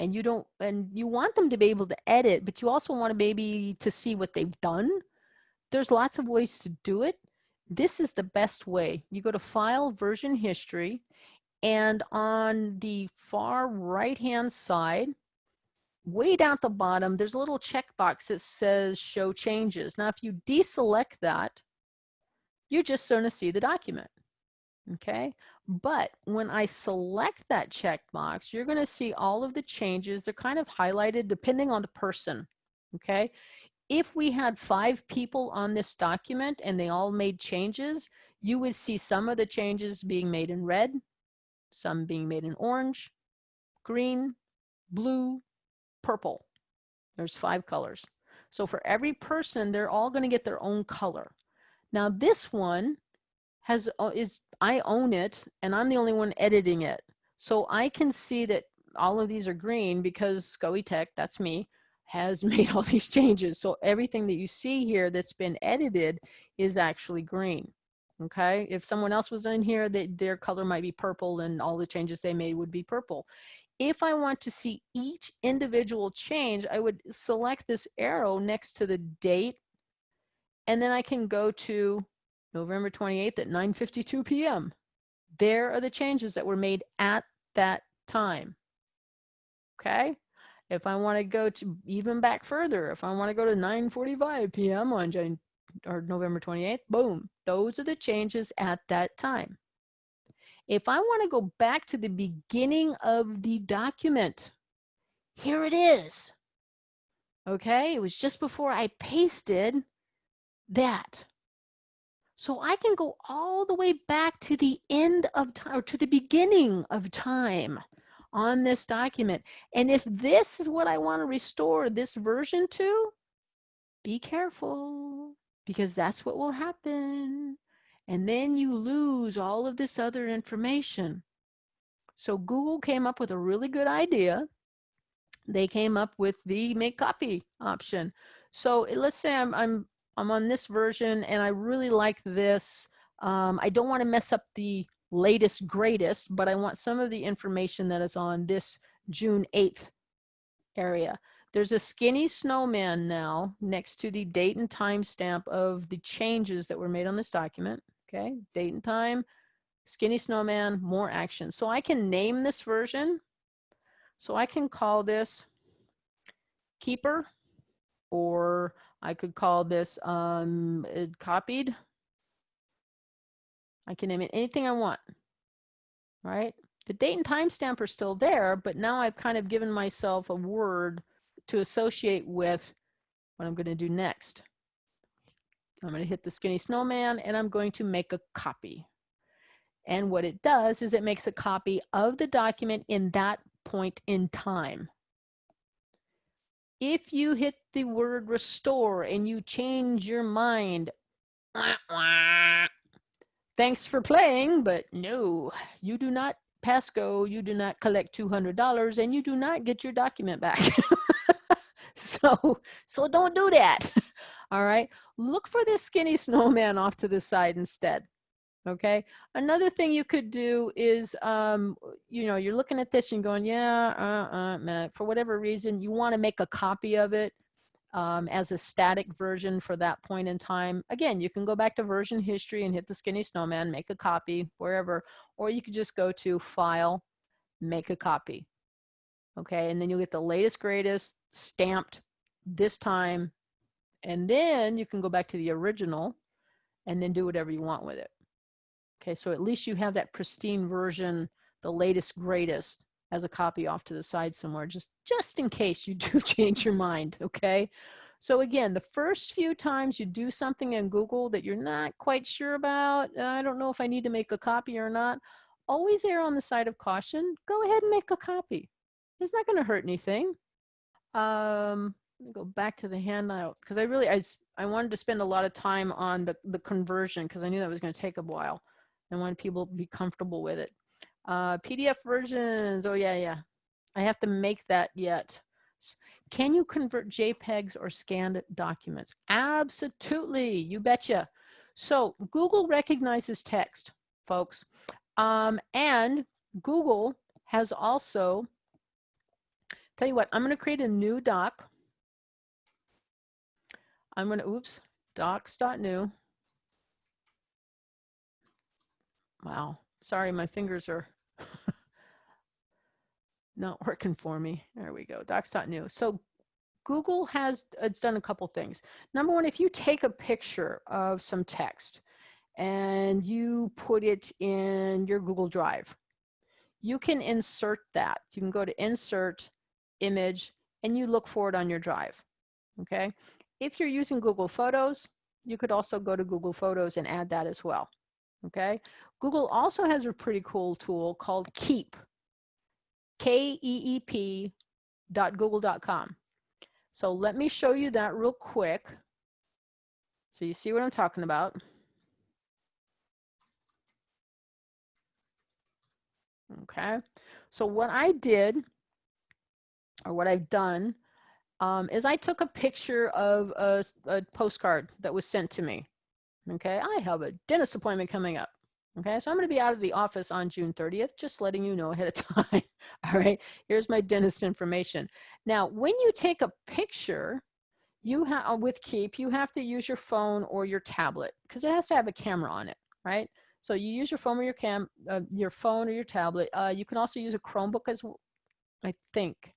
and you don't, and you want them to be able to edit, but you also want to maybe to see what they've done, there's lots of ways to do it. This is the best way. You go to File, Version History, and on the far right-hand side, way down at the bottom, there's a little checkbox that says show changes. Now, if you deselect that, you're just going to see the document. Okay, but when I select that checkbox, you're going to see all of the changes. They're kind of highlighted depending on the person. Okay, if we had five people on this document and they all made changes, you would see some of the changes being made in red, some being made in orange, green, blue, purple. There's five colors. So for every person, they're all going to get their own color. Now this one has uh, is I own it and I'm the only one editing it. So I can see that all of these are green because SCOE Tech, that's me, has made all these changes. So everything that you see here that's been edited is actually green. Okay, if someone else was in here, they, their color might be purple and all the changes they made would be purple. If I want to see each individual change, I would select this arrow next to the date, and then I can go to November 28th at 9.52 p.m. There are the changes that were made at that time. Okay? If I want to go to even back further, if I want to go to 9.45 p.m. on Jan or November 28th, boom, those are the changes at that time. If I want to go back to the beginning of the document, here it is. Okay, it was just before I pasted that. So I can go all the way back to the end of time or to the beginning of time on this document. And if this is what I want to restore this version to, be careful because that's what will happen. And then you lose all of this other information. So Google came up with a really good idea. They came up with the make copy option. So eh, let's say I'm, I'm, I'm on this version and I really like this. Um, I don't want to mess up the latest greatest, but I want some of the information that is on this June 8th area. There's a skinny snowman now next to the date and time stamp of the changes that were made on this document. Okay, date and time, skinny snowman, more action. So I can name this version. So I can call this keeper, or I could call this um, copied. I can name it anything I want, right? The date and time stamp are still there, but now I've kind of given myself a word to associate with what I'm going to do next. I'm going to hit the skinny snowman and I'm going to make a copy. And what it does is it makes a copy of the document in that point in time. If you hit the word restore and you change your mind, thanks for playing, but no, you do not pass go, you do not collect $200 and you do not get your document back. so, so don't do that. All right. Look for this skinny snowman off to the side instead. Okay. Another thing you could do is, um, you know, you're looking at this and going, yeah, uh, uh, for whatever reason, you want to make a copy of it um, as a static version for that point in time. Again, you can go back to version history and hit the skinny snowman, make a copy wherever, or you could just go to file, make a copy okay? And then you'll get the latest, greatest stamped this time. And then you can go back to the original and then do whatever you want with it. Okay, so at least you have that pristine version, the latest, greatest as a copy off to the side somewhere, just, just in case you do change your mind, okay? So again, the first few times you do something in Google that you're not quite sure about, I don't know if I need to make a copy or not, always err on the side of caution. Go ahead and make a copy. It's not going to hurt anything. Um, let me go back to the handout because I really, I, I wanted to spend a lot of time on the, the conversion because I knew that was going to take a while. I wanted people to be comfortable with it. Uh, PDF versions, oh yeah, yeah. I have to make that yet. Can you convert JPEGs or scanned documents? Absolutely, you betcha. So Google recognizes text, folks. Um, and Google has also Tell you what, I'm going to create a new doc. I'm going to, oops, docs.new. Wow, sorry, my fingers are not working for me. There we go, docs.new. So Google has it's done a couple things. Number one, if you take a picture of some text and you put it in your Google Drive, you can insert that. You can go to insert image, and you look for it on your drive, okay? If you're using Google Photos, you could also go to Google Photos and add that as well, okay? Google also has a pretty cool tool called Keep, K-E-E-P dot google.com. So let me show you that real quick. So you see what I'm talking about. Okay, so what I did or what I've done um, is I took a picture of a, a, postcard that was sent to me. Okay, I have a dentist appointment coming up. Okay, so I'm going to be out of the office on June 30th, just letting you know ahead of time. All right, here's my dentist information. Now, when you take a picture, you have uh, with Keep, you have to use your phone or your tablet because it has to have a camera on it, right? So you use your phone or your cam, uh, your phone or your tablet. Uh, you can also use a Chromebook as well, I think.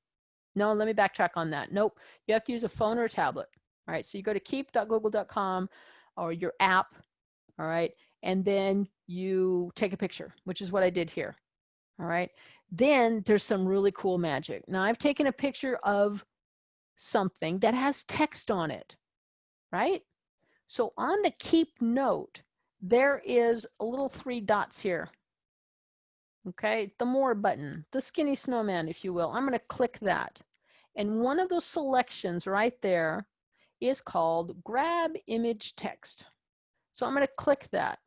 No, let me backtrack on that. Nope, you have to use a phone or a tablet. All right, so you go to keep.google.com or your app, all right, and then you take a picture, which is what I did here. All right, then there's some really cool magic. Now I've taken a picture of something that has text on it, right? So on the keep note, there is a little three dots here. Okay, the more button, the skinny snowman, if you will. I'm going to click that. And one of those selections right there is called grab image text. So I'm going to click that.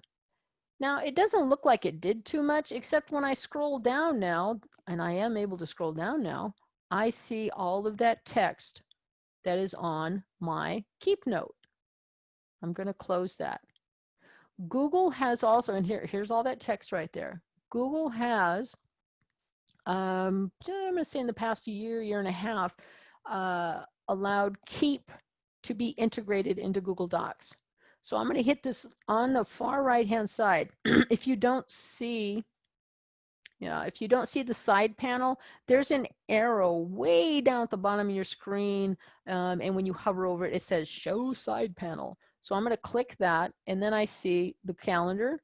Now it doesn't look like it did too much, except when I scroll down now, and I am able to scroll down now, I see all of that text that is on my keep note. I'm going to close that. Google has also, and here, here's all that text right there. Google has, um, I'm going to say in the past year, year and a half, uh, allowed Keep to be integrated into Google Docs. So I'm going to hit this on the far right hand side. if you don't see, yeah, if you don't see the side panel, there's an arrow way down at the bottom of your screen. Um, and when you hover over it, it says show side panel. So I'm going to click that and then I see the calendar.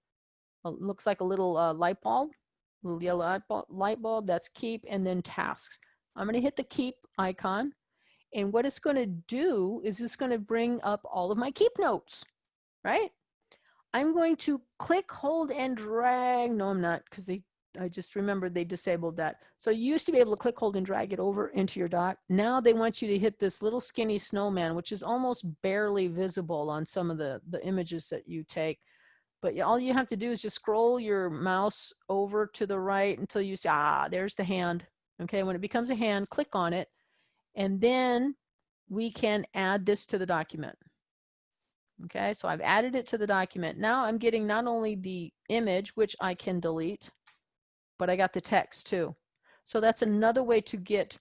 It looks like a little uh, light bulb, little yellow light bulb, light bulb, that's keep and then tasks. I'm going to hit the keep icon. And what it's going to do is it's going to bring up all of my keep notes right? I'm going to click, hold, and drag. No, I'm not, because they I just remembered they disabled that. So you used to be able to click, hold, and drag it over into your doc. Now they want you to hit this little skinny snowman, which is almost barely visible on some of the, the images that you take. But all you have to do is just scroll your mouse over to the right until you see, ah, there's the hand. Okay, when it becomes a hand, click on it. And then we can add this to the document. Okay, so I've added it to the document. Now I'm getting not only the image, which I can delete, but I got the text too. So that's another way to get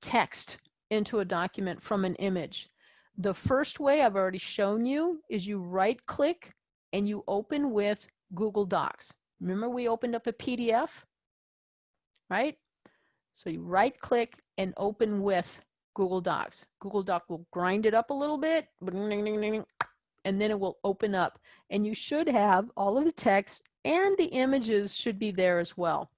text into a document from an image. The first way I've already shown you is you right click and you open with Google Docs. Remember we opened up a PDF, right? So you right click and open with Google Docs. Google Doc will grind it up a little bit, and then it will open up. And you should have all of the text and the images should be there as well.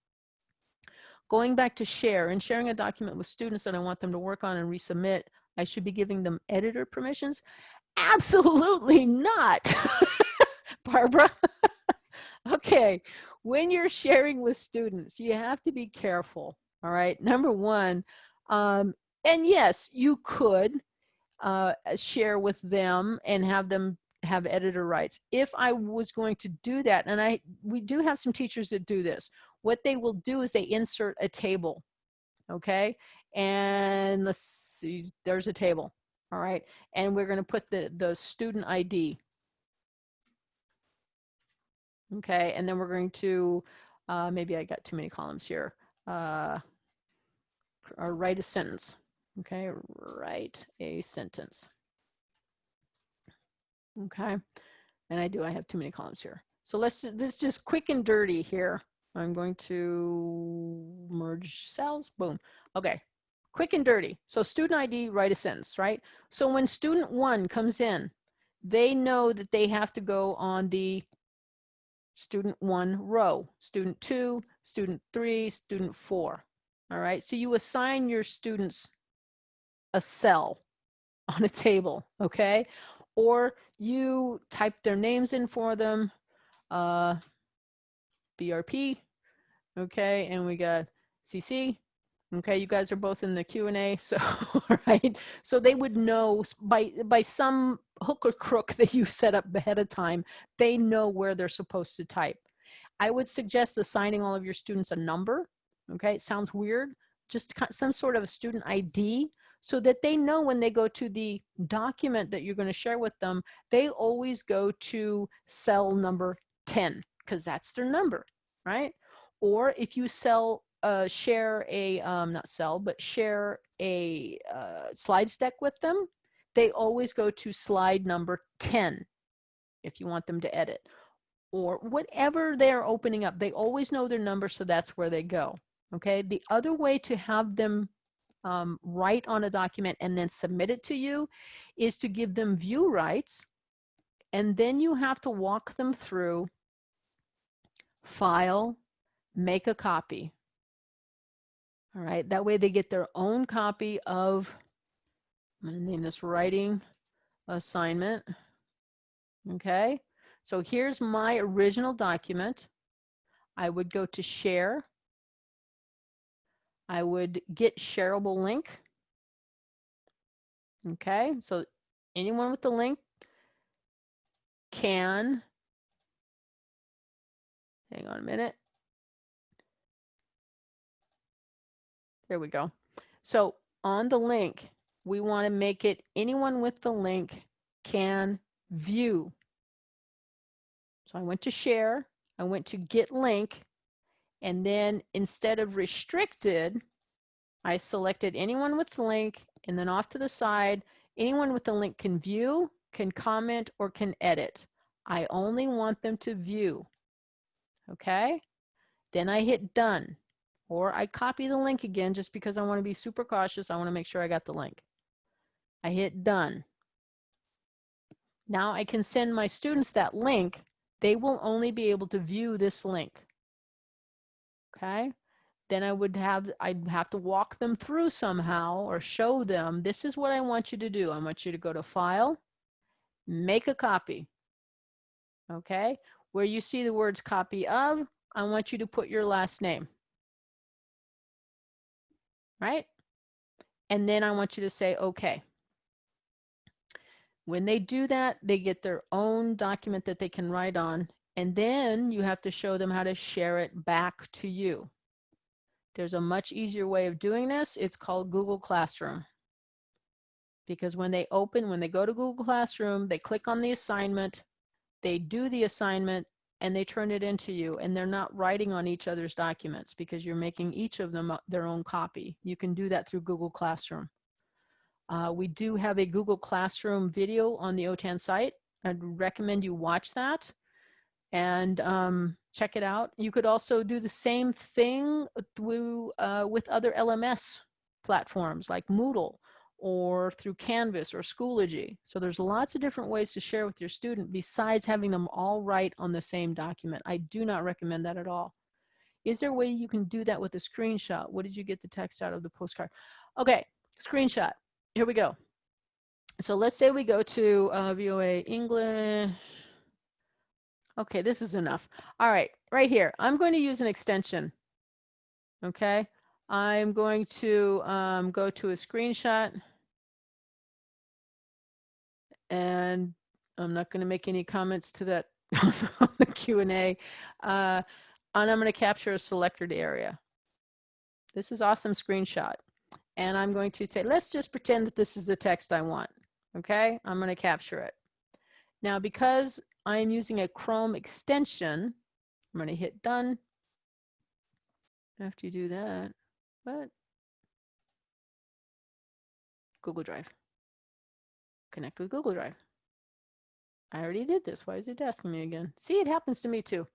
Going back to share and sharing a document with students that I want them to work on and resubmit, I should be giving them editor permissions? Absolutely not, Barbara. okay, when you're sharing with students, you have to be careful. All right, number one, um, and yes, you could uh, share with them and have them have editor rights. If I was going to do that, and I we do have some teachers that do this, what they will do is they insert a table, okay? And let's see, there's a table, all right? And we're gonna put the, the student ID, okay? And then we're going to, uh, maybe I got too many columns here, uh, or write a sentence. Okay, write a sentence. Okay, and I do, I have too many columns here. So let's, this just quick and dirty here. I'm going to merge cells, boom. Okay, quick and dirty. So student ID, write a sentence, right? So when student one comes in, they know that they have to go on the student one row, student two, student three, student four. All right, so you assign your students a cell on a table, okay? Or you type their names in for them, uh, BRP, okay? And we got CC, okay? You guys are both in the Q&A, so, right? So they would know by, by some hook or crook that you set up ahead of time, they know where they're supposed to type. I would suggest assigning all of your students a number, okay? It sounds weird, just some sort of a student ID so that they know when they go to the document that you're going to share with them, they always go to cell number 10 because that's their number, right? Or if you sell, uh, share a, um, not sell, but share a uh, slides deck with them, they always go to slide number 10 if you want them to edit. Or whatever they're opening up, they always know their number, so that's where they go. Okay, the other way to have them um, write on a document and then submit it to you is to give them view rights. And then you have to walk them through file, make a copy. All right, that way they get their own copy of, I'm gonna name this writing assignment. Okay, So here's my original document. I would go to share. I would get shareable link. Okay, so anyone with the link can, hang on a minute. There we go. So on the link, we want to make it anyone with the link can view. So I went to share, I went to get link, and then instead of restricted, I selected anyone with the link and then off to the side, anyone with the link can view, can comment, or can edit. I only want them to view. Okay? Then I hit done. Or I copy the link again just because I want to be super cautious. I want to make sure I got the link. I hit done. Now I can send my students that link. They will only be able to view this link. Okay? Then I would have, I'd have to walk them through somehow or show them, this is what I want you to do. I want you to go to File, make a copy. Okay? Where you see the words copy of, I want you to put your last name. Right? And then I want you to say, okay. When they do that, they get their own document that they can write on. And then you have to show them how to share it back to you. There's a much easier way of doing this. It's called Google Classroom. Because when they open, when they go to Google Classroom, they click on the assignment, they do the assignment, and they turn it into you. And they're not writing on each other's documents because you're making each of them their own copy. You can do that through Google Classroom. Uh, we do have a Google Classroom video on the OTAN site. I'd recommend you watch that and um, check it out. You could also do the same thing through uh, with other LMS platforms like Moodle or through Canvas or Schoology. So there's lots of different ways to share with your student besides having them all write on the same document. I do not recommend that at all. Is there a way you can do that with a screenshot? What did you get the text out of the postcard? Okay, screenshot here we go. So let's say we go to uh, VOA English. Okay, this is enough. All right, right here. I'm going to use an extension. Okay, I'm going to um, go to a screenshot. And I'm not going to make any comments to that on the Q&A. Uh, and I'm going to capture a selected area. This is awesome screenshot and I'm going to say, let's just pretend that this is the text I want. Okay, I'm going to capture it. Now, because I'm using a Chrome extension, I'm going to hit done. After you do that, what? Google Drive. Connect with Google Drive. I already did this. Why is it asking me again? See, it happens to me too.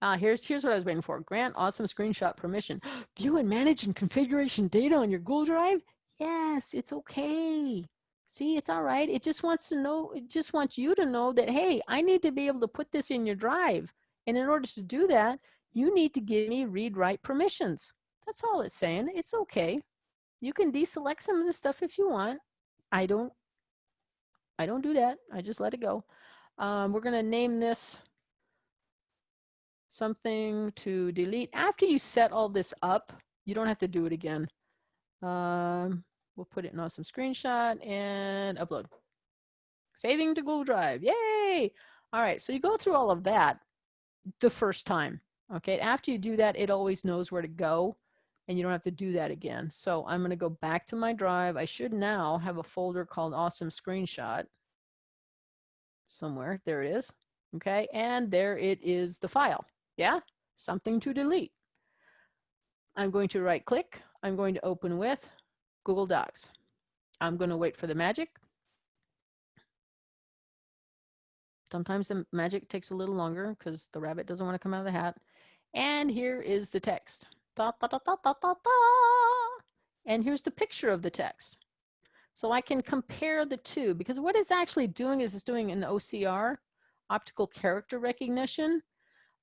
Uh, here's, here's what I was waiting for. Grant awesome screenshot permission. View and manage and configuration data on your Google Drive? Yes, it's okay. See, it's all right. It just wants to know, it just wants you to know that, hey, I need to be able to put this in your drive. And in order to do that, you need to give me read-write permissions. That's all it's saying. It's okay. You can deselect some of the stuff if you want. I don't, I don't do that. I just let it go. Um, we're going to name this something to delete. After you set all this up, you don't have to do it again. Um, we'll put it in awesome screenshot and upload. Saving to Google Drive, yay! All right, so you go through all of that the first time, okay? After you do that, it always knows where to go and you don't have to do that again. So I'm gonna go back to my drive. I should now have a folder called awesome screenshot somewhere. There it is, okay? And there it is the file. Yeah, something to delete. I'm going to right click. I'm going to open with Google Docs. I'm going to wait for the magic. Sometimes the magic takes a little longer because the rabbit doesn't want to come out of the hat. And here is the text. Da, da, da. And here's the picture of the text. So I can compare the two because what it's actually doing is it's doing an OCR, optical character recognition,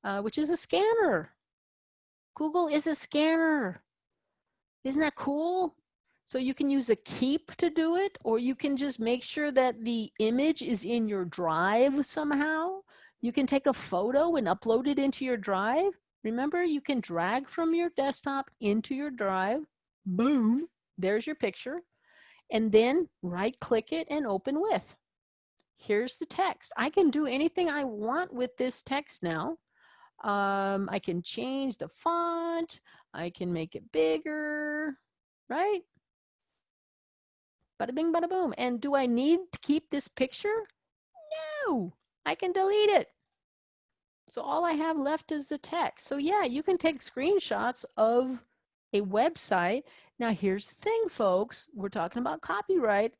uh, which is a scanner. Google is a scanner. Isn't that cool? So you can use a keep to do it, or you can just make sure that the image is in your drive somehow. You can take a photo and upload it into your drive. Remember, you can drag from your desktop into your drive. Boom, there's your picture. And then right click it and open with. Here's the text. I can do anything I want with this text now. Um, I can change the font. I can make it bigger, right? Bada bing, bada boom. And do I need to keep this picture? No, I can delete it. So all I have left is the text. So yeah, you can take screenshots of a website. Now here's the thing, folks. We're talking about copyright,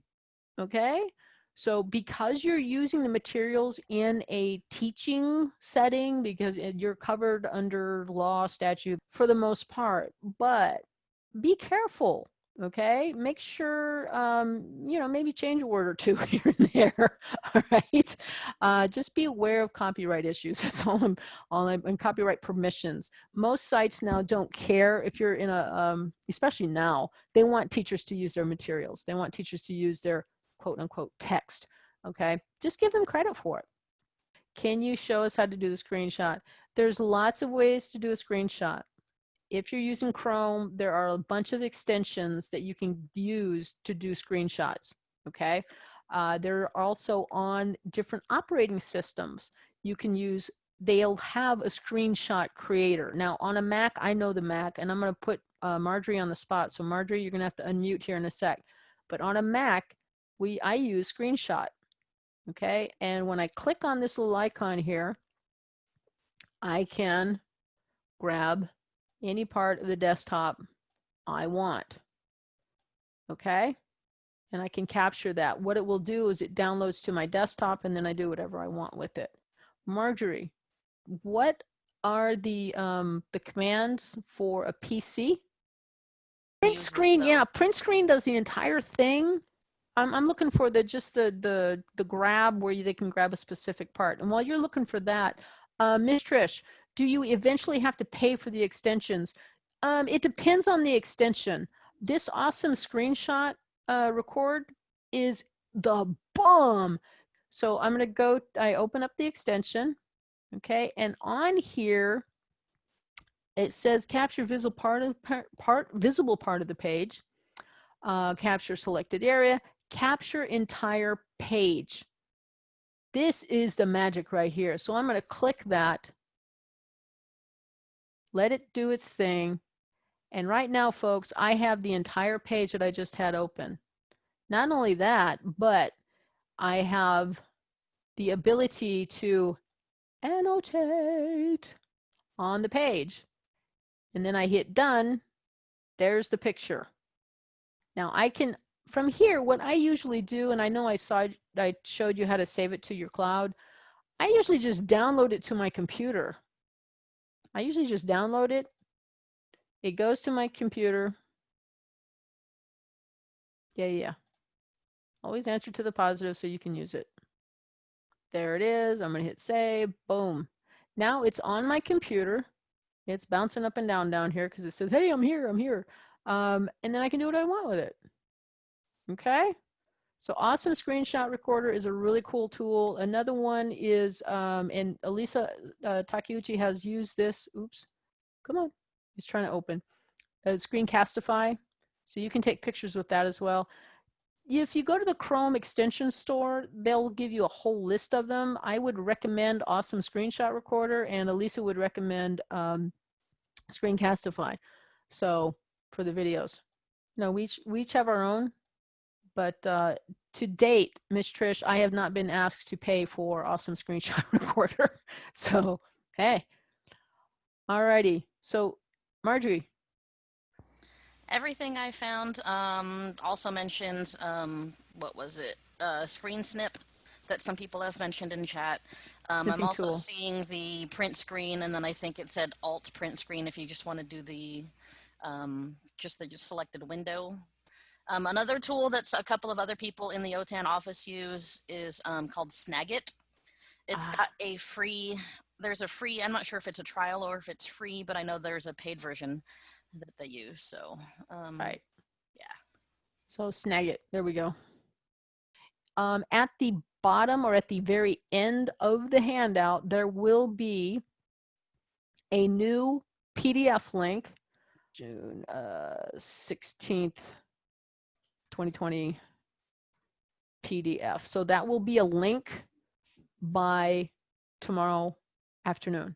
okay? So because you're using the materials in a teaching setting, because you're covered under law statute for the most part, but be careful okay? Make sure um, you know maybe change a word or two here and there all right? Uh, just be aware of copyright issues that's all i'm all i'm and copyright permissions. Most sites now don't care if you're in a um, especially now they want teachers to use their materials. They want teachers to use their quote unquote text okay? Just give them credit for it. Can you show us how to do the screenshot? There's lots of ways to do a screenshot if you're using Chrome, there are a bunch of extensions that you can use to do screenshots, okay? Uh, they're also on different operating systems. You can use, they'll have a screenshot creator. Now on a Mac, I know the Mac, and I'm gonna put uh, Marjorie on the spot. So Marjorie, you're gonna have to unmute here in a sec. But on a Mac, we I use screenshot, okay? And when I click on this little icon here, I can grab any part of the desktop I want. Okay? And I can capture that. What it will do is it downloads to my desktop and then I do whatever I want with it. Marjorie, what are the um, the commands for a PC? Print screen, yeah, print screen does the entire thing. I'm, I'm looking for the just the the the grab where you, they can grab a specific part. And while you're looking for that, uh, Miss Trish, do you eventually have to pay for the extensions? Um, it depends on the extension. This awesome screenshot uh, record is the bomb. So I'm going to go, I open up the extension. Okay. And on here, it says capture visible part of part visible part of the page, uh, capture selected area, capture entire page. This is the magic right here. So I'm going to click that let it do its thing. And right now, folks, I have the entire page that I just had open. Not only that, but I have the ability to annotate on the page. And then I hit done. There's the picture. Now I can, from here, what I usually do, and I know I saw, I showed you how to save it to your cloud. I usually just download it to my computer I usually just download it. It goes to my computer. Yeah, yeah. Always answer to the positive so you can use it. There it is. I'm going to hit save. Boom. Now it's on my computer. It's bouncing up and down down here because it says, hey, I'm here, I'm here. Um, and then I can do what I want with it. Okay. So awesome screenshot recorder is a really cool tool. Another one is, um, and Elisa uh, Takeuchi has used this, oops, come on, he's trying to open, uh, Screencastify. So you can take pictures with that as well. If you go to the Chrome extension store, they'll give you a whole list of them. I would recommend Awesome Screenshot Recorder and Elisa would recommend um, Screencastify. So for the videos. No, we each, we each have our own but uh, to date, Miss Trish, I have not been asked to pay for Awesome Screenshot Recorder. So, hey. Alrighty. So, Marjorie. Everything I found um, also mentions, um, what was it, uh, Screen Snip that some people have mentioned in chat. Um, I'm also tool. seeing the print screen, and then I think it said Alt print screen if you just want to do the um, just the just selected window um, another tool that's a couple of other people in the OTAN office use is um, called Snagit. It's ah. got a free, there's a free, I'm not sure if it's a trial or if it's free, but I know there's a paid version that they use. So, um, right. Yeah. So Snagit, there we go. Um, at the bottom or at the very end of the handout, there will be a new PDF link, June uh, 16th, 2020 PDF. So that will be a link by tomorrow afternoon.